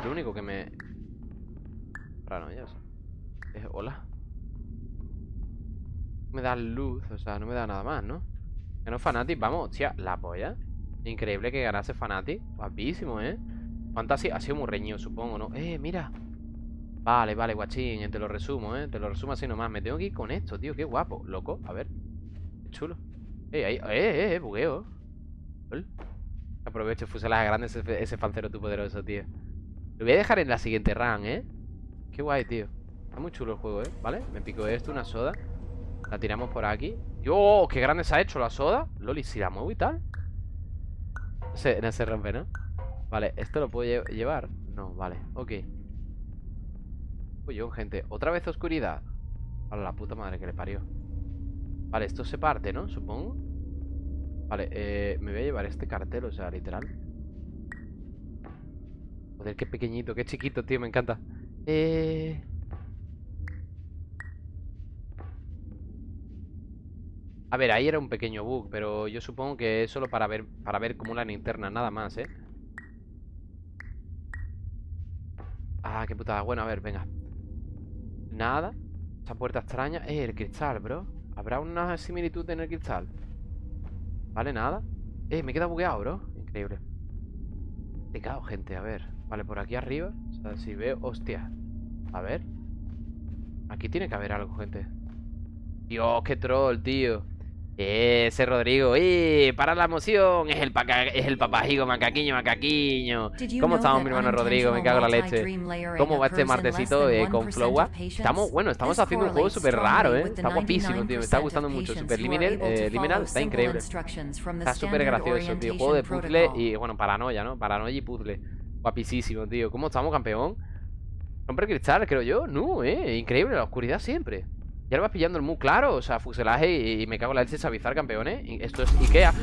Lo único que me... ya Es hola. me da luz, o sea, no me da nada más, ¿no? No Fanatic, vamos, hostia, la polla. Increíble que ganase Fanatic. Guapísimo, ¿eh? Fantasy ha sido muy reñido, supongo, ¿no? Eh, mira. Vale, vale, guachín, te lo resumo, ¿eh? Te lo resumo así nomás. Me tengo que ir con esto, tío, qué guapo. Loco, a ver. Qué chulo. Eh, ahí, eh, eh, eh, bugueo. Aprovecho fuselaje grande ese, ese tu poderoso, tío. Lo voy a dejar en la siguiente run, ¿eh? Qué guay, tío Está muy chulo el juego, ¿eh? ¿Vale? Me pico esto, una soda La tiramos por aquí ¡Oh! ¡Qué grande se ha hecho la soda! Loli, si la muevo y tal No se, no se rompe, ¿no? Vale, ¿esto lo puedo llevar? No, vale, ok Uy, gente ¿Otra vez oscuridad? A la puta madre que le parió Vale, esto se parte, ¿no? Supongo Vale, eh, me voy a llevar este cartel, o sea, literal Joder, qué pequeñito, qué chiquito, tío, me encanta. Eh... A ver, ahí era un pequeño bug, pero yo supongo que es solo para ver, para ver como la linterna, nada más, ¿eh? Ah, qué putada. Bueno, a ver, venga. Nada. Esa puerta extraña. Eh, el cristal, bro. ¿Habrá una similitud en el cristal? Vale, nada. Eh, me queda bugueado, bro. Increíble. Te cago, gente, a ver. Vale, por aquí arriba O sea, si veo... Hostia A ver Aquí tiene que haber algo, gente Dios, qué troll, tío ese Rodrigo, ¡eh! Para la emoción, es el, es el papajigo, macaquiño, macaquiño. ¿Cómo estamos, mi hermano Rodrigo? Me cago en la leche. ¿Cómo va este martesito eh, con Flowa? Estamos, bueno, estamos haciendo un juego súper raro, ¿eh? Está guapísimo, tío. Me está gustando mucho. Super Liminal, eh, Liminal está increíble. Está súper gracioso, tío. Juego de puzzle y, bueno, paranoia, ¿no? Paranoia y puzzle. Guapísimo, tío. ¿Cómo estamos, campeón? Hombre cristal, creo yo. No, eh. Increíble, la oscuridad siempre. Ya lo vas pillando el muy claro, o sea, fuselaje y, me cago en la leche sabizar, campeones. Esto es Ikea.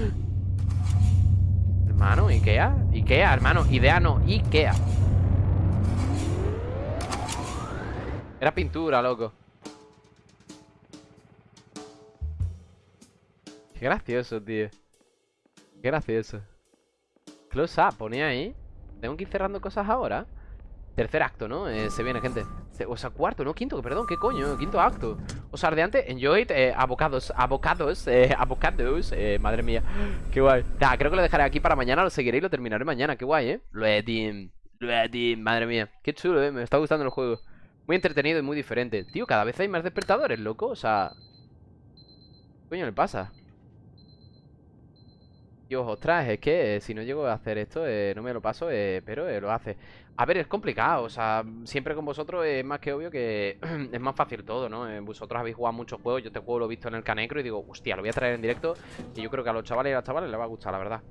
Hermano, Ikea. Ikea, hermano. Idea no, Ikea. Era pintura, loco. Qué gracioso, tío. Qué gracioso. Close up, ponía ahí. Tengo que ir cerrando cosas ahora. Tercer acto, ¿no? Eh, se viene, gente. O sea, cuarto, no quinto, perdón, ¿qué coño? Quinto acto O sea, ardeante, enjoy, eh, abocados Abocados, eh, *laughs* abocados eh, Madre mía, qué guay Da, creo que lo dejaré aquí para mañana, lo seguiré y lo terminaré mañana Qué guay, eh Ready, ready, madre mía Qué chulo, eh, me está gustando el juego Muy entretenido y muy diferente Tío, cada vez hay más despertadores, loco, o sea ¿Qué coño le pasa? Dios, ostras, es que eh, si no llego a hacer esto, eh, no me lo paso, eh, pero lo hace. A ver, es complicado, o sea, siempre con vosotros es más que obvio que *clears throat* es más fácil todo, ¿no? vosotros habéis jugado muchos juegos, yo este juego lo he visto en el Canecro y digo, hostia, lo voy a traer en directo y yo creo que a los chavales y a las chavales les va a gustar, la verdad.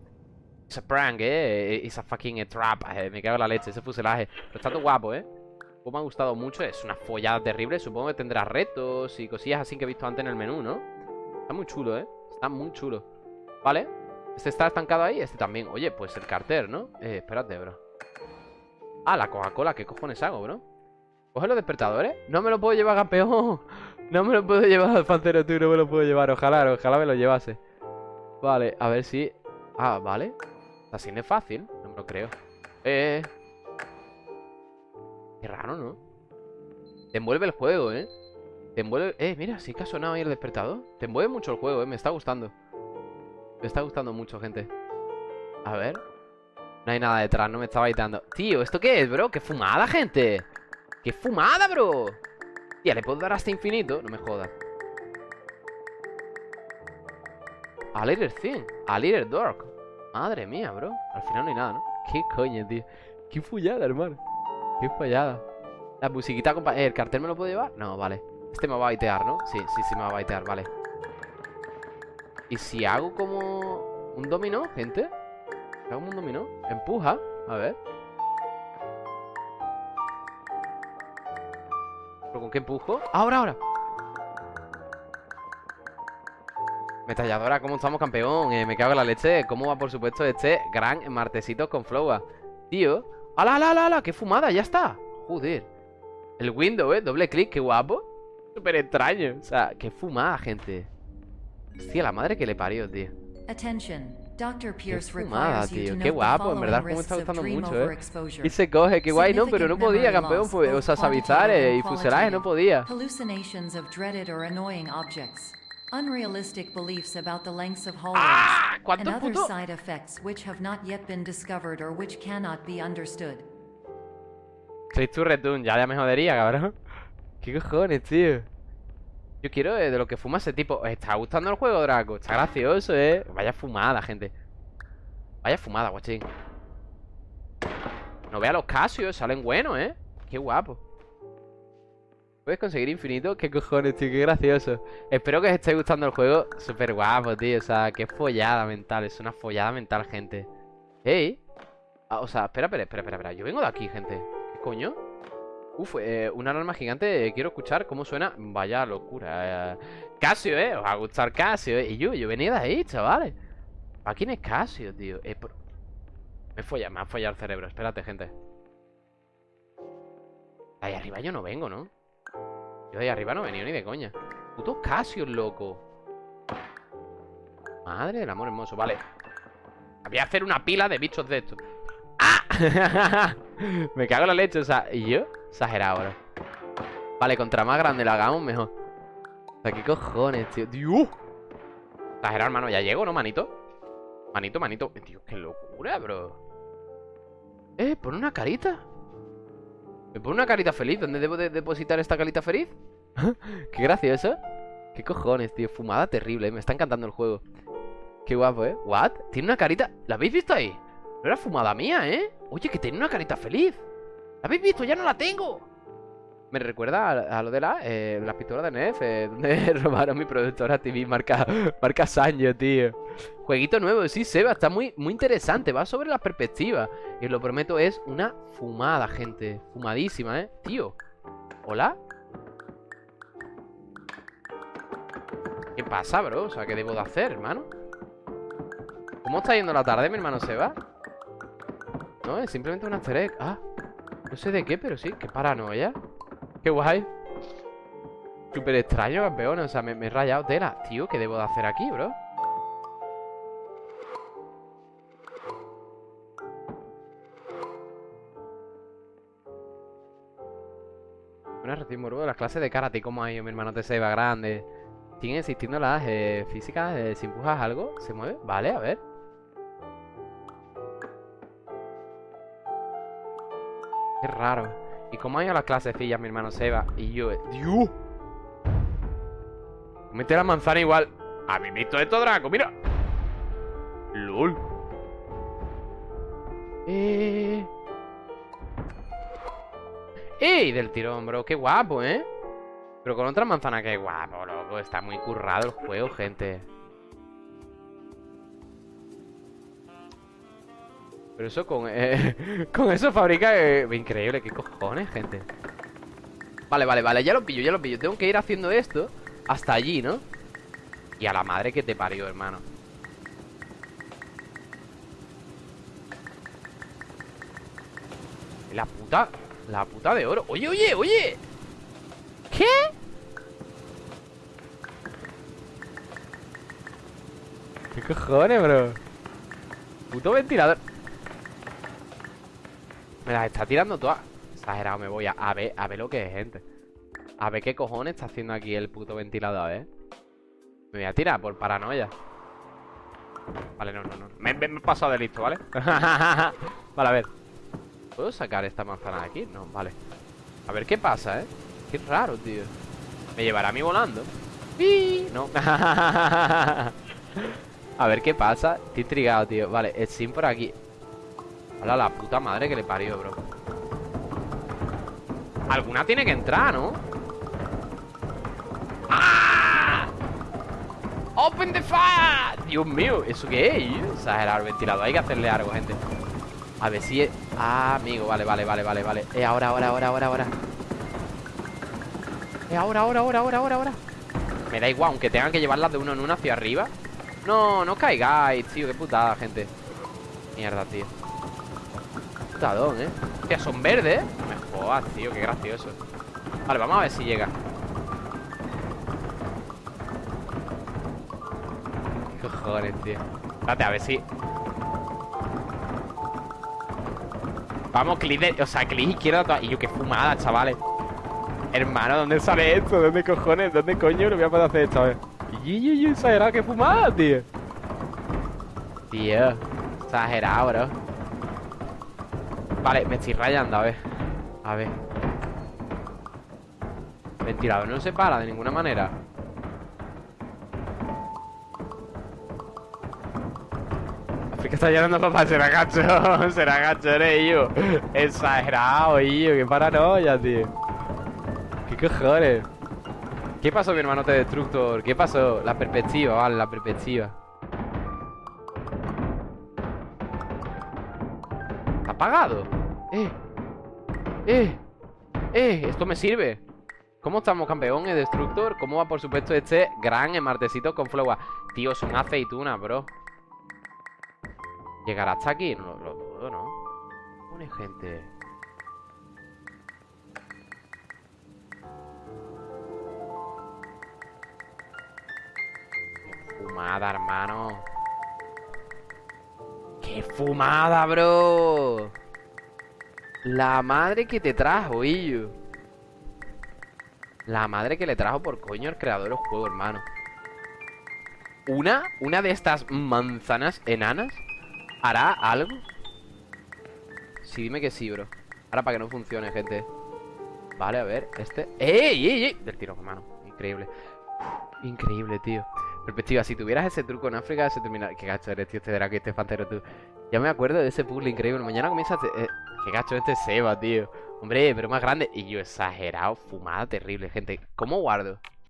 Esa prank, ¿eh? Esa fucking trap, me cago en la leche, ese fuselaje. Pero está todo guapo, ¿eh? Pues me ha gustado mucho, es una follada terrible, supongo que tendrá retos y cosillas así que he visto antes en el menú, ¿no? Está muy chulo, ¿eh? Está muy chulo. ¿Vale? Este está estancado ahí, este también. Oye, pues el carter, ¿no? Eh, espérate, bro. Ah, la Coca-Cola, ¿qué cojones hago, bro? Coge los despertadores. No me lo puedo llevar, campeón. *laughs* No me lo puedo llevar, Pancero, tú no me lo puedo llevar. Ojalá, ojalá me lo llevase. Vale, a ver si... Ah, vale. Así no es fácil, no me lo creo. Eh... Qué raro, ¿no? Te envuelve el juego, ¿eh? Te envuelve... Eh, mira, sí que ha sonado ahí el despertador. Te envuelve mucho el juego, ¿eh? Me está gustando me está gustando mucho, gente A ver No hay nada detrás, no me está baitando Tío, ¿esto qué es, bro? ¡Qué fumada, gente! ¡Qué fumada, bro! Tía, ¿le puedo dar hasta infinito? No me jodas A little thing A little dark Madre mía, bro Al final no hay nada, ¿no? ¿Qué coño, tío? Qué fullada, hermano Qué fallada La musiquita, compa ¿El cartel me lo puedo llevar? No, vale Este me va a baitear, ¿no? Sí, sí, sí me va a baitear, vale ¿Y si hago como un dominó, gente? ¿Hago un dominó? Empuja, a ver ¿Pero con qué empujo? ¡Ahora, ahora! Metalladora, ¿cómo estamos, campeón? Eh, me cago en la leche ¿Cómo va, por supuesto, este gran martesito con Flowa? Tío ¡Hala, hala, hala! ¡Qué fumada! ¡Ya está! Joder El window, ¿eh? Doble clic, qué guapo Súper extraño O sea, qué fumada, gente Hostia, la madre que le parió, tío. Qué fumada, tío. Qué guapo, en verdad como me está gustando mucho, eh. Y se coge, qué guay, no, pero no podía, campeón. Pues, o sea, sabizar y fuselaje no podía. Unrealistic beliefs about the lengths of hallways ¡Ah! and other puto? side effects which have not yet been discovered or which cannot be understood. Soy tu retun, ya, ya me jodería, cabrón. *laughs* ¿Qué cojones, tío? Yo quiero de lo que fuma ese tipo. ¿Os está gustando el juego, Draco? Está gracioso, ¿eh? Vaya fumada, gente. Vaya fumada, guachín. No vea los casios, salen buenos, ¿eh? Qué guapo. ¿Puedes conseguir infinito? ¿Qué cojones, tío? Qué gracioso. Espero que os esté gustando el juego. Súper guapo, tío. O sea, qué follada mental. Es una follada mental, gente. ¡Ey! Ah, o sea, espera, espera, espera, espera. Yo vengo de aquí, gente. ¿Qué coño? Uf, eh, una alarma gigante. Quiero escuchar cómo suena. Vaya locura. Eh. Casio, eh. Os va a gustar Casio, eh. Y yo, yo venía de ahí, chavales. ¿A quién es Casio, tío? Eh, Me folla, me ha follado el cerebro. Espérate, gente. Ahí arriba yo no vengo, ¿no? Yo de ahí arriba no he venido ni de coña. Puto Casio, loco. Madre del amor hermoso. Vale. Voy a hacer una pila de bichos de estos. ¡Ah! *laughs* me cago en la leche, o sea, ¿y yo? Exagerado, bro. Vale, contra más grande lo hagamos, mejor. O sea, ¿qué cojones, tío? ¡Dios! Exagerado, hermano. Ya llego, ¿no, manito? Manito, manito. Tío, qué locura, bro. Eh, pone una carita. Me pone una carita feliz. ¿Dónde debo de depositar esta carita feliz? *laughs* qué gracioso. ¿Qué cojones, tío? Fumada terrible. Me está encantando el juego. Qué guapo, ¿eh? ¿What? Tiene una carita... ¿La habéis visto ahí? No era fumada mía, ¿eh? Oye, que tiene una carita feliz. ¿Habéis visto? ¡Ya no la tengo! Me recuerda a, lo de la, eh, las pistolas de NEF, eh, *laughs* donde robaron mi productora TV marca, marca Sanyo, tío. Jueguito nuevo, sí, Seba, está muy, muy interesante, va sobre la perspectiva. Y os lo prometo, es una fumada, gente. Fumadísima, ¿eh? Tío. ¿Hola? ¿Qué pasa, bro? O sea, ¿qué debo de hacer, hermano? ¿Cómo está yendo la tarde, mi hermano Seba? No, es simplemente un easter Ah, no sé de qué, pero sí, qué paranoia Qué guay Súper extraño, campeón O sea, me, he rayado tela Tío, ¿qué debo de hacer aquí, bro? estoy morbo de las clases de karate. ¿Cómo ha ido mi hermano te va grande? ¿Siguen existiendo las eh, físicas? Eh, si empujas algo, ¿se mueve? Vale, a ver. Qué raro. ¿Y cómo ha ido las clases de fillas mi hermano Seba? Y yo... ¡Dios! Mete la manzana igual. ¿Habéis visto esto, Draco? ¡Mira! ¡Lol! Eh... ¡Ey! Del tirón, bro. Qué guapo, ¿eh? Pero con otra manzana, qué guapo, loco. Está muy currado el juego, gente. Pero eso con... Eh, *laughs* con eso fabrica... Eh, increíble, qué cojones, gente. Vale, vale, vale, ya lo pillo, ya lo pillo. Tengo que ir haciendo esto hasta allí, ¿no? Y a la madre que te parió, hermano. La puta la puta de oro Oye, oye, oye ¿Qué? ¿Qué cojones, bro? Puto ventilador Me las está tirando todas Exagerado, me voy a, a ver A ver lo que es, gente A ver qué cojones está haciendo aquí el puto ventilador, ¿eh? Me voy a tirar por paranoia Vale, no, no, no Me, he pasado de listo, ¿vale? *laughs* vale, a ver ¿Puedo sacar esta manzana de aquí? No, vale A ver qué pasa, ¿eh? Qué raro, tío ¿Me llevará a mí volando? ¡Sí! No *laughs* A ver qué pasa Estoy intrigado, tío Vale, el sim por aquí Hola, la puta madre que le parió, bro Alguna tiene que entrar, ¿no? ¡Ah! ¡Open the fire! Dios mío, ¿eso qué es? Exagerar el ventilador Hay que hacerle algo, gente a ver si es... Ah, amigo, vale, vale, vale, vale, vale Eh, ahora, ahora, ahora, ahora, ahora Eh, ahora, ahora, ahora, ahora, ahora, ahora Me da igual, aunque tengan que llevarlas de uno en uno hacia arriba No, no caigáis, tío, qué putada, gente Mierda, tío Putadón, eh Hostia, son verdes, ¿eh? No me jodas, tío, qué gracioso Vale, vamos a ver si llega ¿Qué cojones, tío Espérate, a ver si Vamos, clic de... O sea, clic izquierdo Y yo, qué fumada, chavales Hermano, ¿dónde sale esto? ¿Dónde cojones? ¿Dónde coño lo voy a poder hacer esto? A ver Y, exagerado, qué fumada, tío Tío Exagerado, bro Vale, me estoy rayando, a ver A ver Ventilador no se para de ninguna manera que está llenando papá, será gacho, *laughs* será gacho, eres yo. Exagerado, yo, qué paranoia, tío. Qué cojones. ¿Qué pasó, mi hermano te destructor? ¿Qué pasó? La perspectiva, vale, la perspectiva. Apagado? Eh. Eh. Eh, esto me sirve. ¿Cómo estamos, campeón? ¿El destructor? ¿Cómo va, por supuesto, este gran martesito con flowa? Tío, son aceitunas, bro. ¿Llegará hasta aquí? No lo, dudo, ¿no? Pone gente... Fumada, hermano. ¡Qué fumada, bro! La madre que te trajo, Illo. La madre que le trajo por coño el creador del juego, hermano. ¿Una? ¿Una de estas manzanas enanas? ¿Hará algo? Sí, dime que sí, bro Ahora para que no funcione, gente Vale, a ver, este ¡Ey, ey, ey! Del tiro, hermano Increíble Increíble, tío Perspectiva, si tuvieras ese truco en África Se termina... Qué gacho eres, tío Este que este fantero, tú. Ya me acuerdo de ese puzzle increíble. Mañana comienza... Eh, qué gacho este Seba, tío. Hombre, pero más grande. Y yo exagerado Fumada terrible, gente. ¿Cómo guardo?